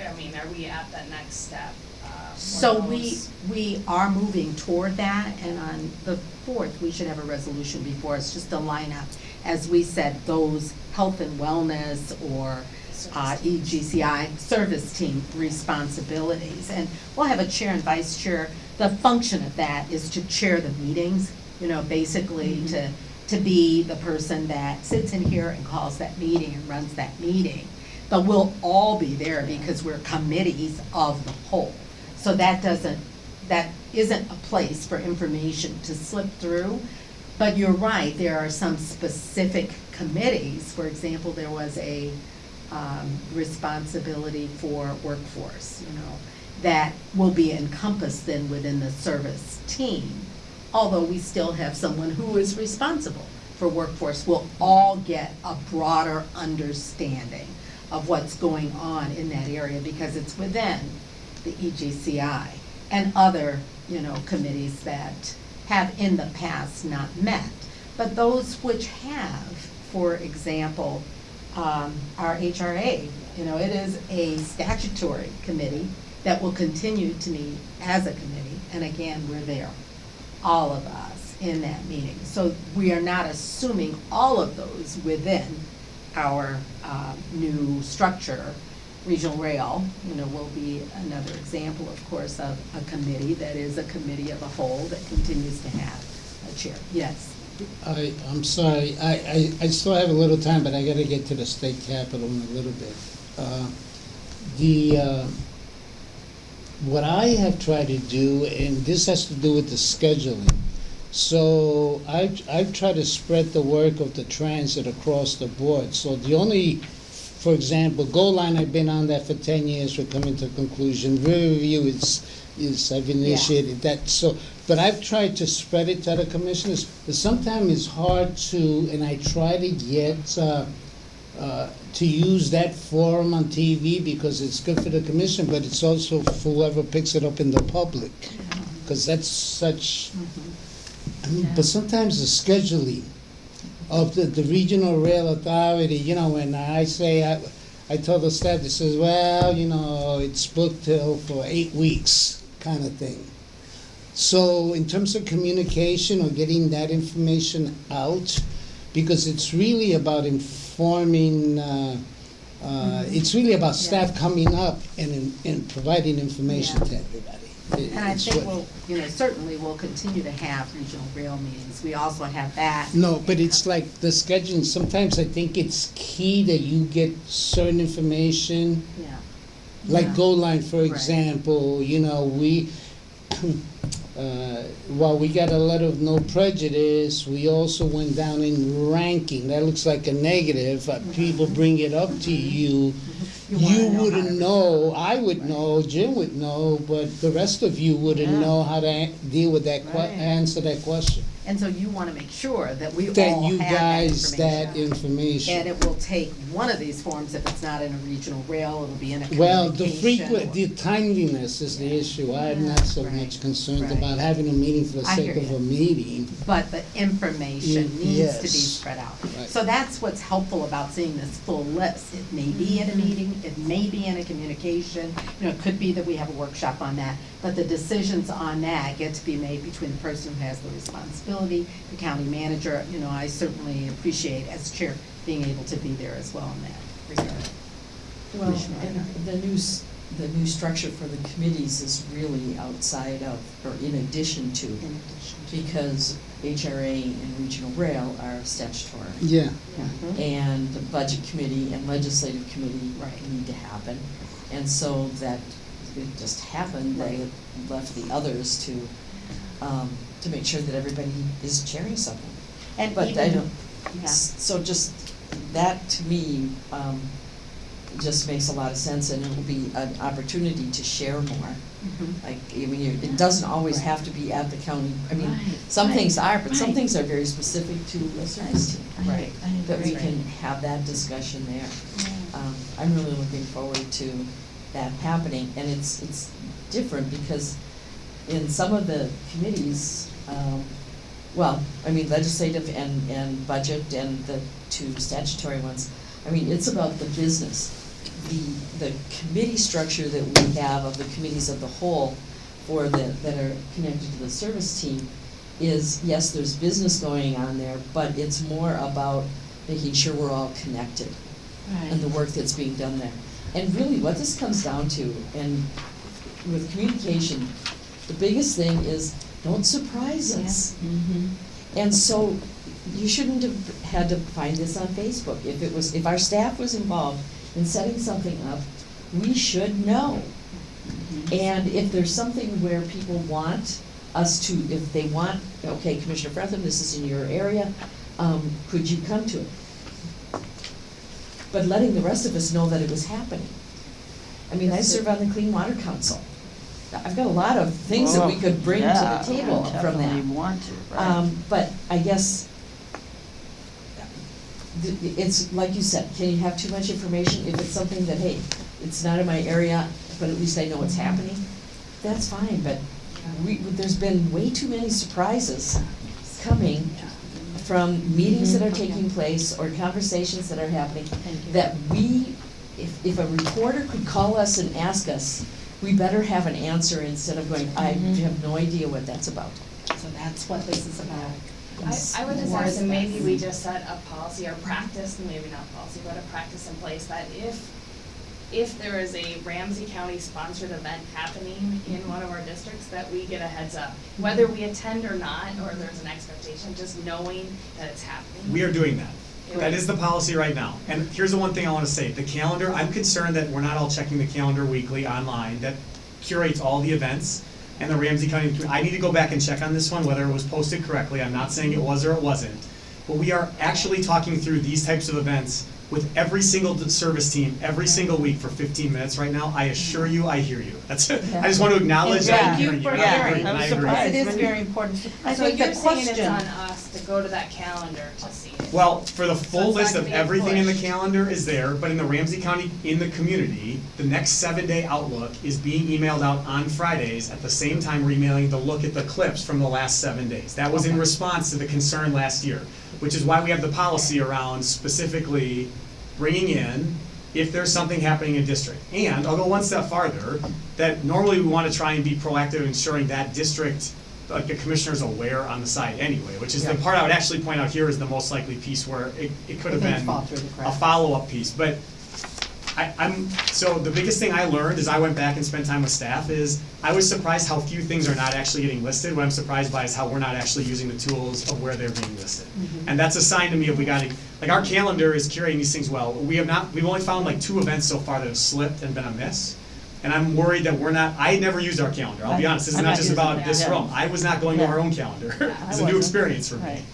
I- mean, are we at that next step? uh, for So we, those? we are moving toward that, and on the fourth, we should have a resolution before us, just to line up, as we said, those health and wellness or uh, EGCI service team responsibilities. And we'll have a chair and vice chair. The function of that is to chair the meetings, you know, basically to, to be the person that sits in here and calls that meeting and runs that meeting. But we'll all be there because we're committees of the whole. So that doesn't, that isn't a place for information to slip through. But you're right, there are some specific committees, for example, there was a um, responsibility for workforce, you know, that will be encompassed then within the service team. Although we still have someone who is responsible for workforce, we'll all get a broader understanding of what's going on in that area because it's within the EGCI and other, you know, committees that have in the past not met. But those which have, for example, um, our HRA, you know, it is a statutory committee that will continue to meet as a committee, and again, we're there, all of us in that meeting. So we are not assuming all of those within our um, new structure. Regional Rail, you know, will be another example, of course, of a committee that is a committee of a whole that continues to have a chair. Yes. I, I'm sorry, I, I, I still have a little time, but I gotta get to the state capitol in a little bit. Uh, The, uh, what I have tried to do, and this has to do with the scheduling. So I've, I've tried to spread the work of the transit across the board. So the only, for example, Gold Line, I've been on that for ten years, we're coming to a conclusion. Riverview is, is, I've initiated that, so, but I've tried to spread it to other commissioners. But sometimes it's hard to, and I try to get, uh, uh, to use that forum on TV because it's good for the commission, but it's also for whoever picks it up in the public. Because that's such, I mean, but sometimes the scheduling of the, the regional rail authority, you know, when I say, I, I told the staff, they says, well, you know, it's booked till for eight weeks, kind of thing. So in terms of communication or getting that information out, because it's really about informing, uh, uh, it's really about staff coming up and, and providing information to everybody. It- And I it's think what- we'll, you know, certainly we'll continue to have regional rail meetings. We also have that. No, but it's like the scheduling, sometimes I think it's key that you get certain information, Yeah. like Yeah. Gold Line, for Right. example, you know, we, uh, while we got a lot of no prejudice, we also went down in ranking, that looks like a negative, uh, people bring it up to you, You you wouldn't to- know, I would know, Jim would know, but the rest of you wouldn't Yeah. know how to deal with that Right. answer that question. And so you want to make sure that we all That have you that guys, that information. information. And it will take one of these forms, if it's not in a regional rail, it'll be in a Well, the communication. frequent, the timeliness is the issue. I'm not so Right, much concerned right. about having a meeting for the I sake hear of you. a meeting. But the information Y- needs to be yes. spread out. Right. So that's what's helpful about seeing this full list. It may be in a mm-hmm. meeting, it may be in a communication, you know, it could be that we have a workshop on that. But the decisions on that get to be made between the person who has the responsibility, the county manager. You know, I certainly appreciate as chair being able to be there as well in that regard. Well, and the new, the new structure for the committees is really outside of, or in addition to, In addition to- because HRA and Regional Rail are statutory. Yeah. Mhm. And the budget committee and legislative committee Right. need to happen. And so that, it just happened that Right. it left the others to, um, to make sure that everybody is chairing something. And But I don't, Yeah. so just, that to me, um, just makes a lot of sense and it will be an opportunity to share more. Mhm. Like, I mean, you- it doesn't always have to be at the county, I mean, Right, some right, things are, but some things are very specific to a service team. Right. That we can have that discussion there. Um, I'm really looking forward to that happening, and it's, it's different because in some of the committees, um, well, I mean legislative and, and budget and the two statutory ones, I mean, it's about the business. The, the committee structure that we have of the committees of the whole for the, that are connected to the service team is, yes, there's business going on there, but it's more about making sure we're all connected and the work that's being done there. And really, what this comes down to, and with communication, the biggest thing is, don't surprise us. And so, you shouldn't have had to find this on Facebook. If it was, if our staff was involved in setting something up, we should know. And if there's something where people want us to, if they want, okay, Commissioner Frethem, this is in your area, um, could you come to it? But letting the rest of us know that it was happening. I mean, I serve on the Clean Water Council. I've got a lot of things that we could bring to the table I from that. Definitely want to, right. Um, but I guess, th- th- it's, like you said, can you have too much information? If it's something that, hey, it's not in my area, but at least I know what's happening, that's fine, but we, there's been way too many surprises coming from meetings that are taking place or conversations that are happening, that we, if, if a reporter could call us and ask us, we better have an answer instead of going, I mm-hmm. have no idea what that's about. So that's what this is about. I, I would just More ask, is and maybe we just set a policy or practice, maybe not policy, but a practice in place that if, if there is a Ramsey County sponsored event happening in one of our districts, that we get a heads up. Whether we attend or not, or there's an expectation, just knowing that it's happening. We are doing that. That is the policy right now. And here's the one thing I wanna say, the calendar, I'm concerned that we're not all checking the calendar weekly online, that curates all the events, and the Ramsey County, I need to go back and check on this one, whether it was posted correctly, I'm not saying it was or it wasn't. But we are actually talking through these types of events with every single service team, every single week for fifteen minutes right now, I assure you, I hear you. That's, I just want to acknowledge that I'm Thank you hearing you, for and I hearing. agree, and I I was agree. surprised. It is very important. I So think the you're saying it's on us to go to that calendar to see it? Well, for the full it's list of everything in the calendar is there, but in the Ramsey County, in the community, the next seven-day outlook is being emailed out on Fridays. At the same time, we're emailing the look at the clips from the last seven days. That was in response to the concern last year, which is why we have the policy around specifically bringing in if there's something happening in district. And I'll go one step farther, that normally we want to try and be proactive in ensuring that district, like the commissioner's aware on the side anyway, which is the Yeah. part I would actually point out here is the most likely piece where it, it could have Things been fall through the a cracks. follow-up piece, but I, I'm, so the biggest thing I learned as I went back and spent time with staff is, I was surprised how few things are not actually getting listed. What I'm surprised by is how we're not actually using the tools of where they're being listed. Mm-hmm. And that's a sign to me of we gotta, like, our calendar is curating these things well. We have not, we've only found like two events so far that have slipped and been a miss. And I'm worried that we're not, I never used our calendar, I'll be honest, this is I'm not not just about it, this yeah. room. I was not going to our own calendar. I It's a new experience for me. Right.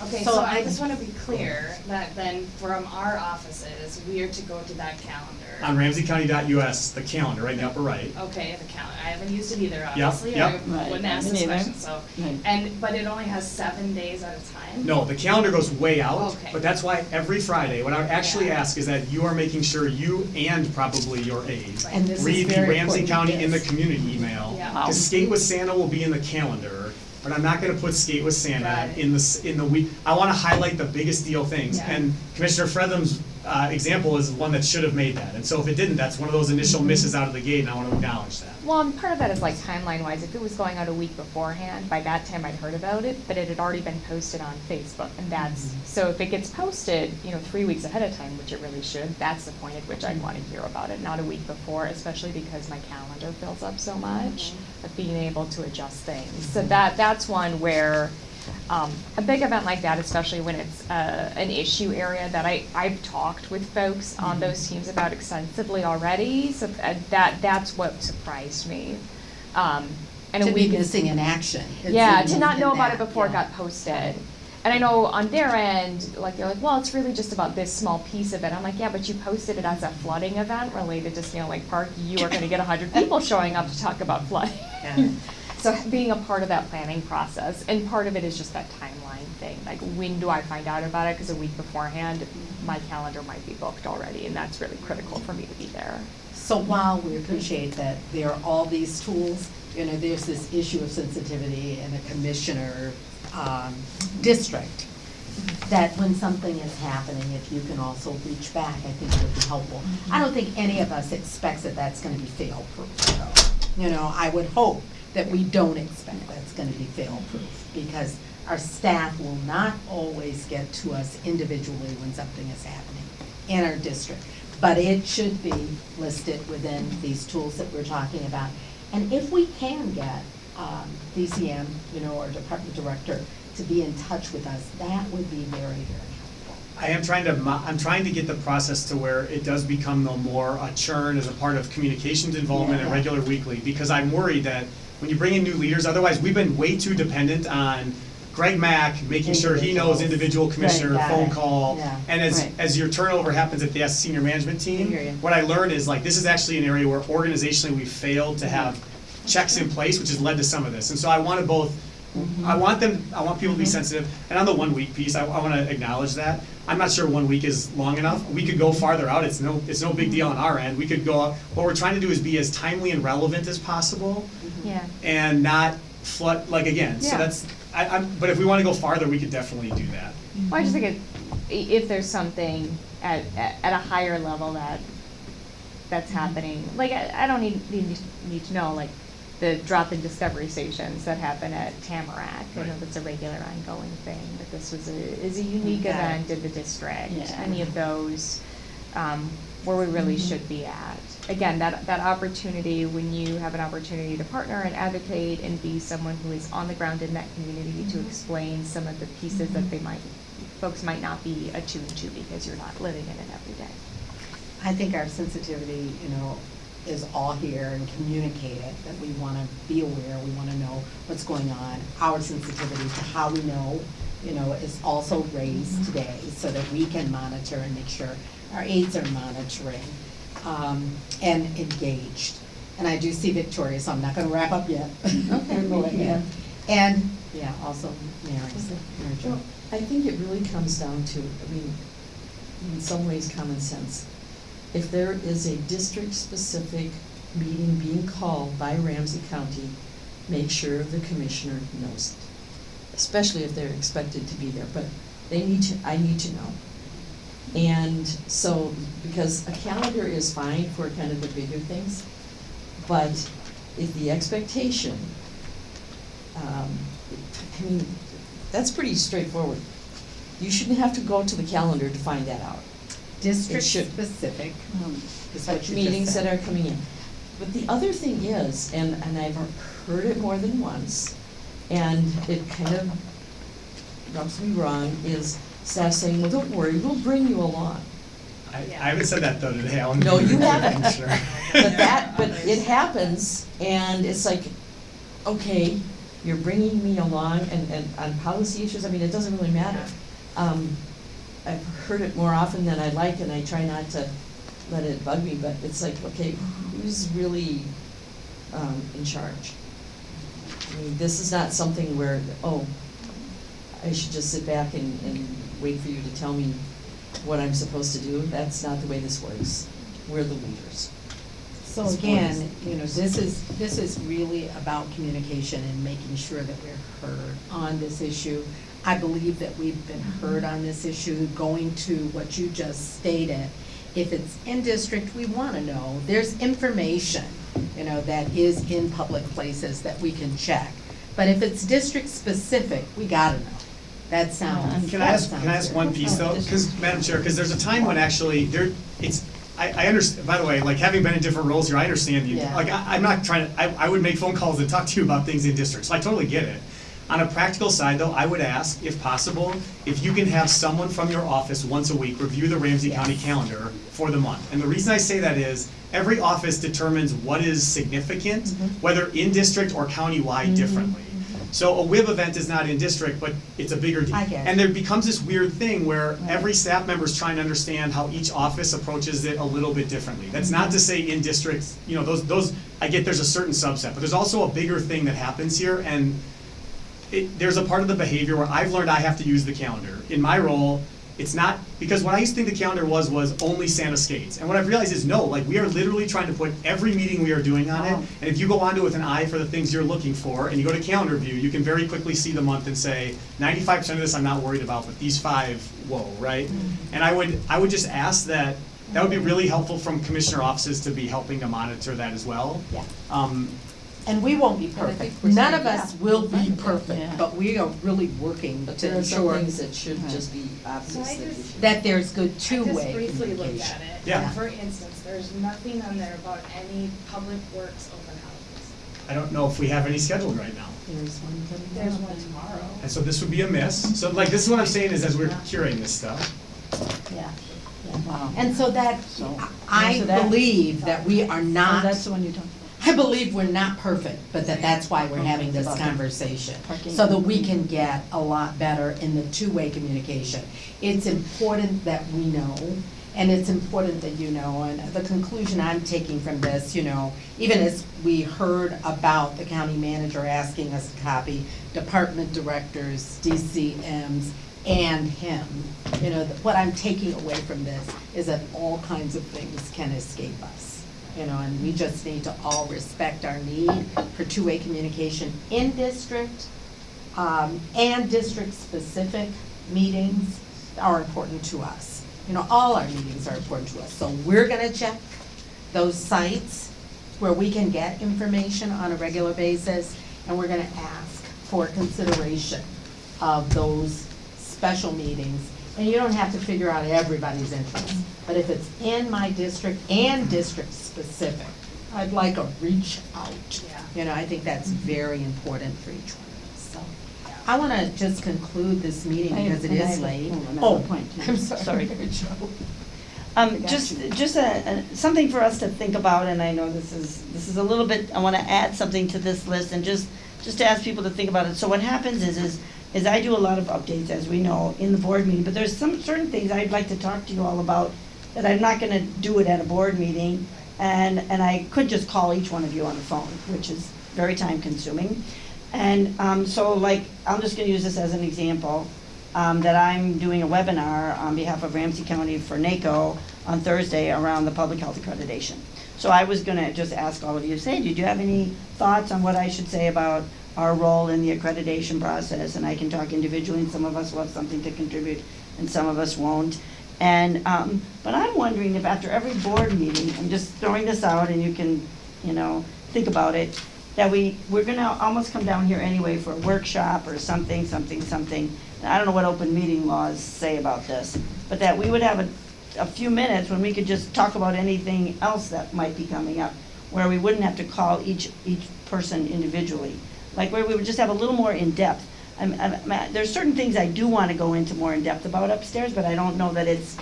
Okay, So so I- I just wanna be clear that then from our offices, we are to go to that calendar. On ramseycounty.us, the calendar, right in the upper right. Okay, the calendar, I haven't used it either, Yep, obviously, yep. I Right, wouldn't ask this question, so. Right. And, but it only has seven days at a time? No, the calendar goes way out, Okay. but that's why every Friday, what I would actually Yeah. ask is that you are making sure you and probably your aide And read the Ramsey important, County in the community email. Yeah. Wow. Cause Skate with Santa will be in the calendar, but I'm not gonna put Skate with Santa Right. in the, in the week. I wanna highlight the biggest deal things, Yeah. and Commissioner Frethem's, uh, example is one that should have made that. And so if it didn't, that's one of those initial Mm-hmm. misses out of the gate, and I wanna acknowledge that. Well, and part of that is like timeline wise, if it was going out a week beforehand, by that time I'd heard about it, but it had already been posted on Facebook, and that's, so if it gets posted, you know, three weeks ahead of time, which it really should, that's the point at which I'd wanna hear about it, not a week before, especially because my calendar fills up so much, of being able to adjust things. So that, that's one where, um, a big event like that, especially when it's, uh, an issue area that I, I've talked with folks on those teams about extensively already, so uh, that, that's what surprised me. Um, and a To be week. missing in action. It's Yeah, to not know about it that, before it got posted. And I know on their end, like, they're like, well, it's really just about this small piece of it. I'm like, yeah, but you posted it as a flooding event related to Snail Lake Park. You are gonna get a hundred people showing up to talk about flooding. Yeah. So being a part of that planning process, and part of it is just that timeline thing, like, when do I find out about it? Cause a week beforehand, my calendar might be booked already, and that's really critical for me to be there. So while we appreciate that there are all these tools, you know, there's this issue of sensitivity in a commissioner, um, district, that when something is happening, if you can also reach back, I think it would be helpful. I don't think any of us expects that that's gonna be fail-proof. You know, I would hope that we don't expect that's gonna be fail-proof, because our staff will not always get to us individually when something is happening in our district. But it should be listed within these tools that we're talking about. And if we can get, um, DCM, you know, or department director to be in touch with us, that would be very, very helpful. I am trying to, I'm trying to get the process to where it does become no more a churn as a part of communications involvement and regular weekly, because I'm worried that when you bring in new leaders, otherwise, we've been way too dependent on Greg Mack, making sure he knows individual commissioner, got phone it. call. Yeah. And as, Right. as your turnover happens at the senior management I hear you. team, what I learned is like, this is actually an area where organizationally we failed to have checks in place, which has led to some of this. And so I want to both, I mm-hmm. want them, I want people to be mm-hmm. sensitive, and on the one week piece, I, I want to acknowledge that. I'm not sure one week is long enough. We could go farther out. It's no, it's no big deal on our end. We could go, out- what we're trying to do is be as timely and relevant as possible Yeah. and not flood, like, again, so Yeah. that's, I, I'm, but if we want to go farther, we could definitely do that. Well, I just think it, i- if there's something at, at, at a higher level that, that's happening, like, I, I don't need, need, need to know, like, the drop-in discovery stations that happen at Tamarack, I know that's a regular ongoing thing, but this was a, is a unique event in the district, Yeah. any of those, um, where we really Mm-hmm. should be at. Again, that, that opportunity, when you have an opportunity to partner and advocate and be someone who is on the ground in that community to Mm-hmm. explain some of the pieces that they might, folks might not be attuned to because you're not living in it every day. I think our sensitivity, you know, is all here and communicate it, that we wanna be aware, we wanna know what's going on. Our sensitivity to how we know, you know, is also raised today, so that we can monitor and make sure our aides are monitoring, um, and engaged. And I do see Victoria, so I'm not gonna wrap up yet. Okay, Go yeah. ahead. And, yeah, also Mary, Mary Jo. Well, I think it really comes down to, I mean, in some ways, common sense. If there is a district-specific meeting being called by Ramsey County, make sure the commissioner knows it. Especially if they're expected to be there, but they need to, I need to know. And so, because a calendar is fine for kind of the bigger things, but if the expectation, um, I mean, that's pretty straightforward. You shouldn't have to go to the calendar to find that out. District should. specific Um, is what you just Meetings that are coming in. But the other thing is, and, and I've heard it more than once, and it kind of rubs me wrong, is staff saying, well, don't worry, we'll bring you along. I, I haven't said that though today, I want. No, you haven't. Commissioner. But that, but it happens, and it's like, okay, you're bringing me along, and, and on policy issues, I mean, it doesn't really matter. Um, I've heard it more often than I like, and I try not to let it bug me, but it's like, okay, who's really, um, in charge? I mean, this is not something where, oh, I should just sit back and, and wait for you to tell me what I'm supposed to do. That's not the way this works. We're the leaders. So It's again, you know, this is, this is really about communication and making sure that we're heard on this issue. I believe that we've been heard on this issue, going to what you just stated. If it's in district, we wanna know, there's information, you know, that is in public places that we can check. But if it's district-specific, we gotta know. That sounds, um, Can I ask, can I ask one piece though? Because, Madam Chair, because there's a time when actually there, it's, I, I understand, by the way, like having been in different roles here, I understand you. Yeah. Like, I, I'm not trying to, I, I would make phone calls and talk to you about things in districts, so I totally get it. On a practical side though, I would ask, if possible, if you can have someone from your office once a week review the Ramsey County calendar for the month. And the reason I say that is, every office determines what is significant, Mm-hmm. whether in district or countywide differently. So a WIB event is not in district, but it's a bigger deal. I get it. And there becomes this weird thing where every staff member is trying to understand how each office approaches it a little bit differently. That's not to say in districts, you know, those, those, I get there's a certain subset, but there's also a bigger thing that happens here, and it, there's a part of the behavior where I've learned I have to use the calendar. In my role, it's not, because what I used to think the calendar was, was only Santa Skates. And what I've realized is, no, like, we are literally trying to put every meeting we are doing on it. And if you go onto it with an eye for the things you're looking for, and you go to calendar view, you can very quickly see the month and say, ninety-five percent of this I'm not worried about, but these five, whoa, right? And I would, I would just ask that, that would be really helpful from commissioner offices to be helping to monitor that as well. Yeah. Um, And we won't be I think perfect. we're None saying, of us yeah, will be fine with that, perfect, yeah. but we are really working But to there are some ensure things that should uh-huh. just be obvious I that we just- should. that there's good I just two-way briefly looked communication. at it. Yeah. For instance, there's nothing on there about any public works open houses. I don't know if we have any scheduled right now. There's one coming There's up. one tomorrow. And so this would be a miss. So like, this is what I'm saying is as we're curating this stuff. Yeah. Wow. And so that, So, I answer that. believe that we are Oh, not, that's the one you're talking I believe we're not perfect, but that that's why we're having this conversation. So that we can get a lot better in the two-way communication. It's important that we know, and it's important that you know, and the conclusion I'm taking from this, you know, even as we heard about the county manager asking us to copy department directors, DCMs, and him, you know, what I'm taking away from this is that all kinds of things can escape us. You know, and we just need to all respect our need for two-way communication in district, um, and district-specific meetings are important to us. You know, all our meetings are important to us, so we're gonna check those sites where we can get information on a regular basis, and we're gonna ask for consideration of those special meetings. And you don't have to figure out everybody's interest, but if it's in my district and district-specific, I'd like a reach out. Yeah. You know, I think that's very important for each one of us, so. I wanna just conclude this meeting I- because it and I is have late. oh, point, too. I'm sorry. Sorry. Mary Jo. Um, just, just a, a, something for us to think about, and I know this is, this is a little bit, I wanna add something to this list and just, just to ask people to think about it. So what happens is, is, is I do a lot of updates, as we know, in the board meeting, but there's some certain things I'd like to talk to you all about that I'm not gonna do it at a board meeting, and, and I could just call each one of you on the phone, which is very time consuming. And, um, so like, I'm just gonna use this as an example, um, that I'm doing a webinar on behalf of Ramsey County for NACO on Thursday around the public health accreditation. So I was gonna just ask all of you, say, did you have any thoughts on what I should say about our role in the accreditation process? And I can talk individually, and some of us will have something to contribute, and some of us won't. And, um, but I'm wondering if after every board meeting, I'm just throwing this out and you can, you know, think about it, that we, we're gonna almost come down here anyway for a workshop or something, something, something. I don't know what open meeting laws say about this, but that we would have a, a few minutes when we could just talk about anything else that might be coming up, where we wouldn't have to call each, each person individually. Like where we would just have a little more in-depth. I'm, I'm, I'm- there's certain things I do wanna go into more in-depth about upstairs, but I don't know that it's,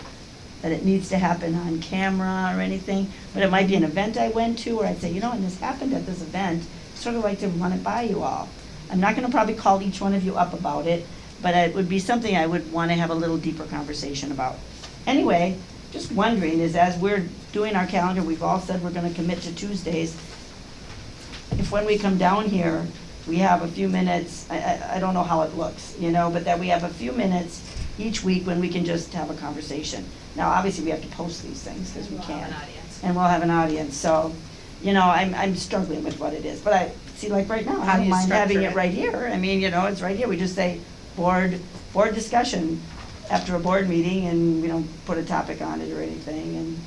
that it needs to happen on camera or anything. But it might be an event I went to where I'd say, you know, and this happened at this event, sort of like to run it by you all. I'm not gonna probably call each one of you up about it, but it would be something I would wanna have a little deeper conversation about. Anyway, just wondering, is as we're doing our calendar, we've all said we're gonna commit to Tuesdays. If when we come down here, we have a few minutes, I, I, I don't know how it looks, you know, but that we have a few minutes each week when we can just have a conversation. Now, obviously, we have to post these things, cause we can't. And we'll have an audience, so, you know, I'm, I'm struggling with what it is, but I, see, like right now, How I do don't you mind having structure it it? right here, I mean, you know, it's right here, we just say, board, board discussion after a board meeting, and we don't put a topic on it or anything, and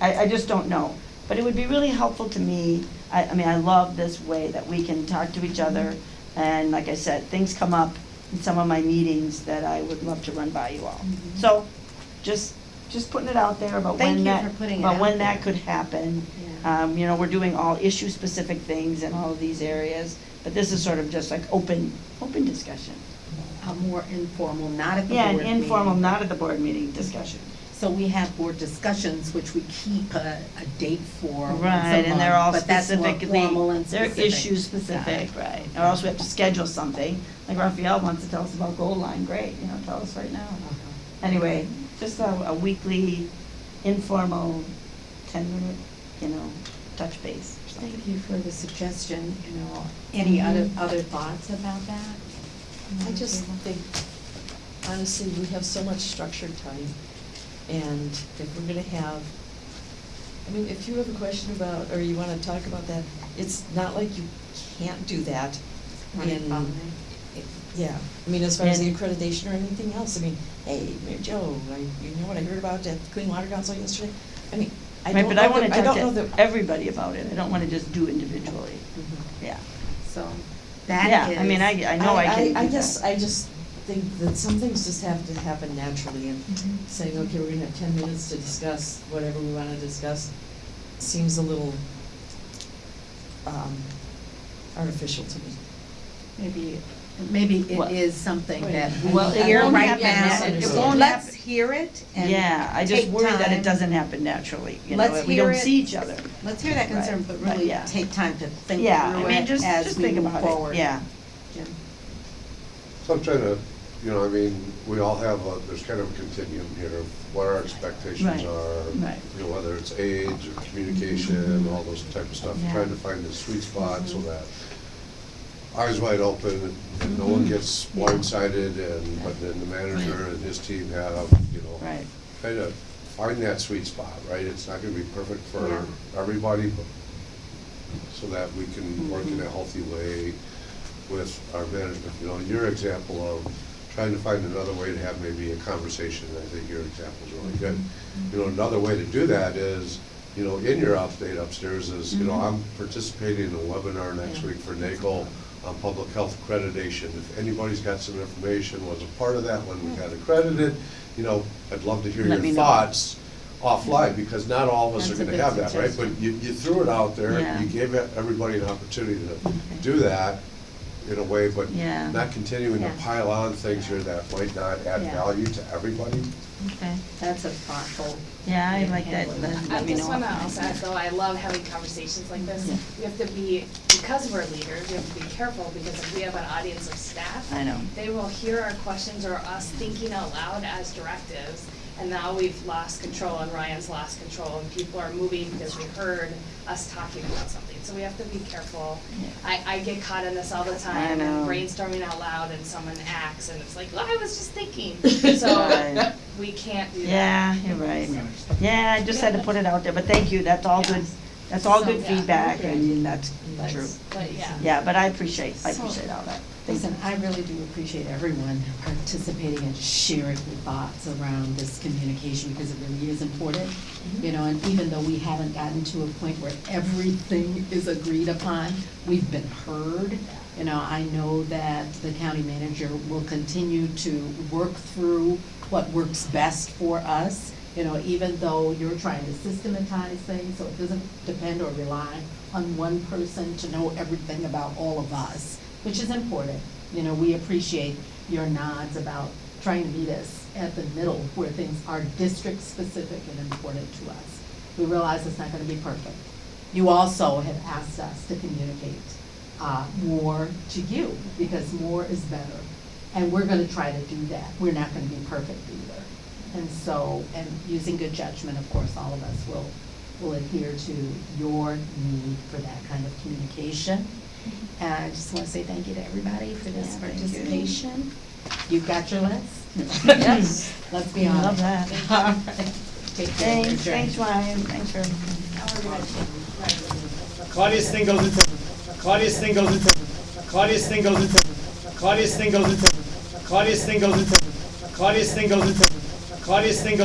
I, I just don't know. But it would be really helpful to me, I, I mean, I love this way that we can talk to each other, and like I said, things come up in some of my meetings that I would love to run by you all. So, just, just putting it out there about Thank when you that, for putting it about out when that there. could happen. Yeah. Um, you know, we're doing all issue-specific things in all of these areas, but this is sort of just like open, open discussion. A more informal, not at the Yeah, board an informal, meeting. not at the board meeting discussion. So we have board discussions, which we keep a, a date for once a Right, and they're all month, but that's more specifically, formal and they're specific. issue specific, right, or else we have to schedule something, like Rafael wants to tell us about Gold Line, great, you know, tell us right now. Uh-huh. Anyway, just a, a weekly informal ten minute, you know, touch base or something. Thank you for the suggestion, you know, any other, other thoughts about that? I just think, honestly, we have so much structured time, and if we're gonna have, I mean, if you have a question about, or you wanna talk about that, it's not like you can't do that Run in, by. yeah, I mean, as far as the accreditation or anything else, I mean, hey, Mary Jo, I, you know what I heard about at the Clean Water Council yesterday? I mean, I Right, don't but know I wanna that, I don't know talk that. to everybody about it, I don't wanna just do individually, Mhm. yeah. So, that is. Yeah, I mean, I, I know I can do I that. guess, I just think that some things just have to happen naturally, and Mhm. saying, okay, we're gonna have ten minutes to discuss whatever we wanna discuss, seems a little, um, artificial to me. Maybe, maybe Well- it is something that Well, we it hear won't right happen now. it won't Let's happen. hear it and Yeah, I just take worry that it doesn't happen naturally, you know, Let's we hear don't it. see each other. Let's hear that concern, Right, but but really yeah. take time to think Yeah, I through mean, it just, as just we think move about it, forward. yeah. So I'm trying to, you know, I mean, we all have, a there's kind of a continuum here of what our expectations Right, are. right. You know, whether it's age or communication, all those type of stuff, Yeah. trying to find the sweet spot so mm-hmm. that eyes wide open and no one mm-hmm. gets blindsided and, but then the manager and his team have, you know, Right. kind of find that sweet spot, right? It's not gonna be perfect for Yeah. everybody, but so that we can work in a mm-hmm. healthy way with our management. You know, your example of trying to find another way to have maybe a conversation, I think your example is really mm-hmm. good. You know, another way to do that is, you know, in your update upstairs is, you know, mm-hmm. I'm participating in a webinar next week for NACO on public health accreditation. If anybody's got some information, was a part of that when we got accredited, you know, I'd love to hear Let me your know. thoughts offline, because not all of us are That's a gonna good have that, right? suggestion. But you, you threw it out there, Yeah. you gave everybody an opportunity to do that in a way, but Yeah. not continuing to Yeah. pile on things here that might not add Yeah. value to everybody. Okay. That's a thoughtful Yeah, I like that, handling let I let me just know. wanna also add though, I love having conversations like this. Yeah. We have to be, because we're leaders, we have to be careful, because if we have an audience of staff, I know. they will hear our questions or us thinking out loud as directives, and now we've lost control, and Ryan's lost control, and people are moving because they heard us talking about something, so we have to be careful. Yeah. I, I get caught in this all the time, know. and brainstorming out loud, and someone acts, and it's like, well, I was just thinking, Right. so, we can't do that. Yeah, you're right. Yeah, I just had to put it out there, but thank you, that's all good, that's all good yeah. feedback, I mean, that's But- true. But, yeah. Yeah, but I appreciate, I So- appreciate all that. Listen, I really do appreciate everyone participating and sharing their thoughts around this communication because it really is important. Mm-hmm. You know, and even though we haven't gotten to a point where everything is agreed upon, we've been heard. You know, I know that the county manager will continue to work through what works best for us. You know, even though you're trying to systematize things, so it doesn't depend or rely on one person to know everything about all of us, which is important. You know, we appreciate your nods about trying to meet us at the middle where things are district-specific and important to us. We realize it's not gonna be perfect. You also have asked us to communicate, uh, more to you, because more is better. And we're gonna try to do that. We're not gonna be perfect either. And so, and using good judgment, of course, all of us will, will adhere to your need for that kind of communication. And I just wanna say thank you to everybody for this Yeah, thank you. participation. You've got your list? Yes. Let's be honest. Love that. All right. Take care. Thanks, Adjourn. thanks Ryan, thanks for. Claudia's thing goes into, Claudia's thing goes into, Claudia's thing goes into, Claudia's thing goes into, Claudia's thing goes into, Claudia's thing goes into, Claudia's thing goes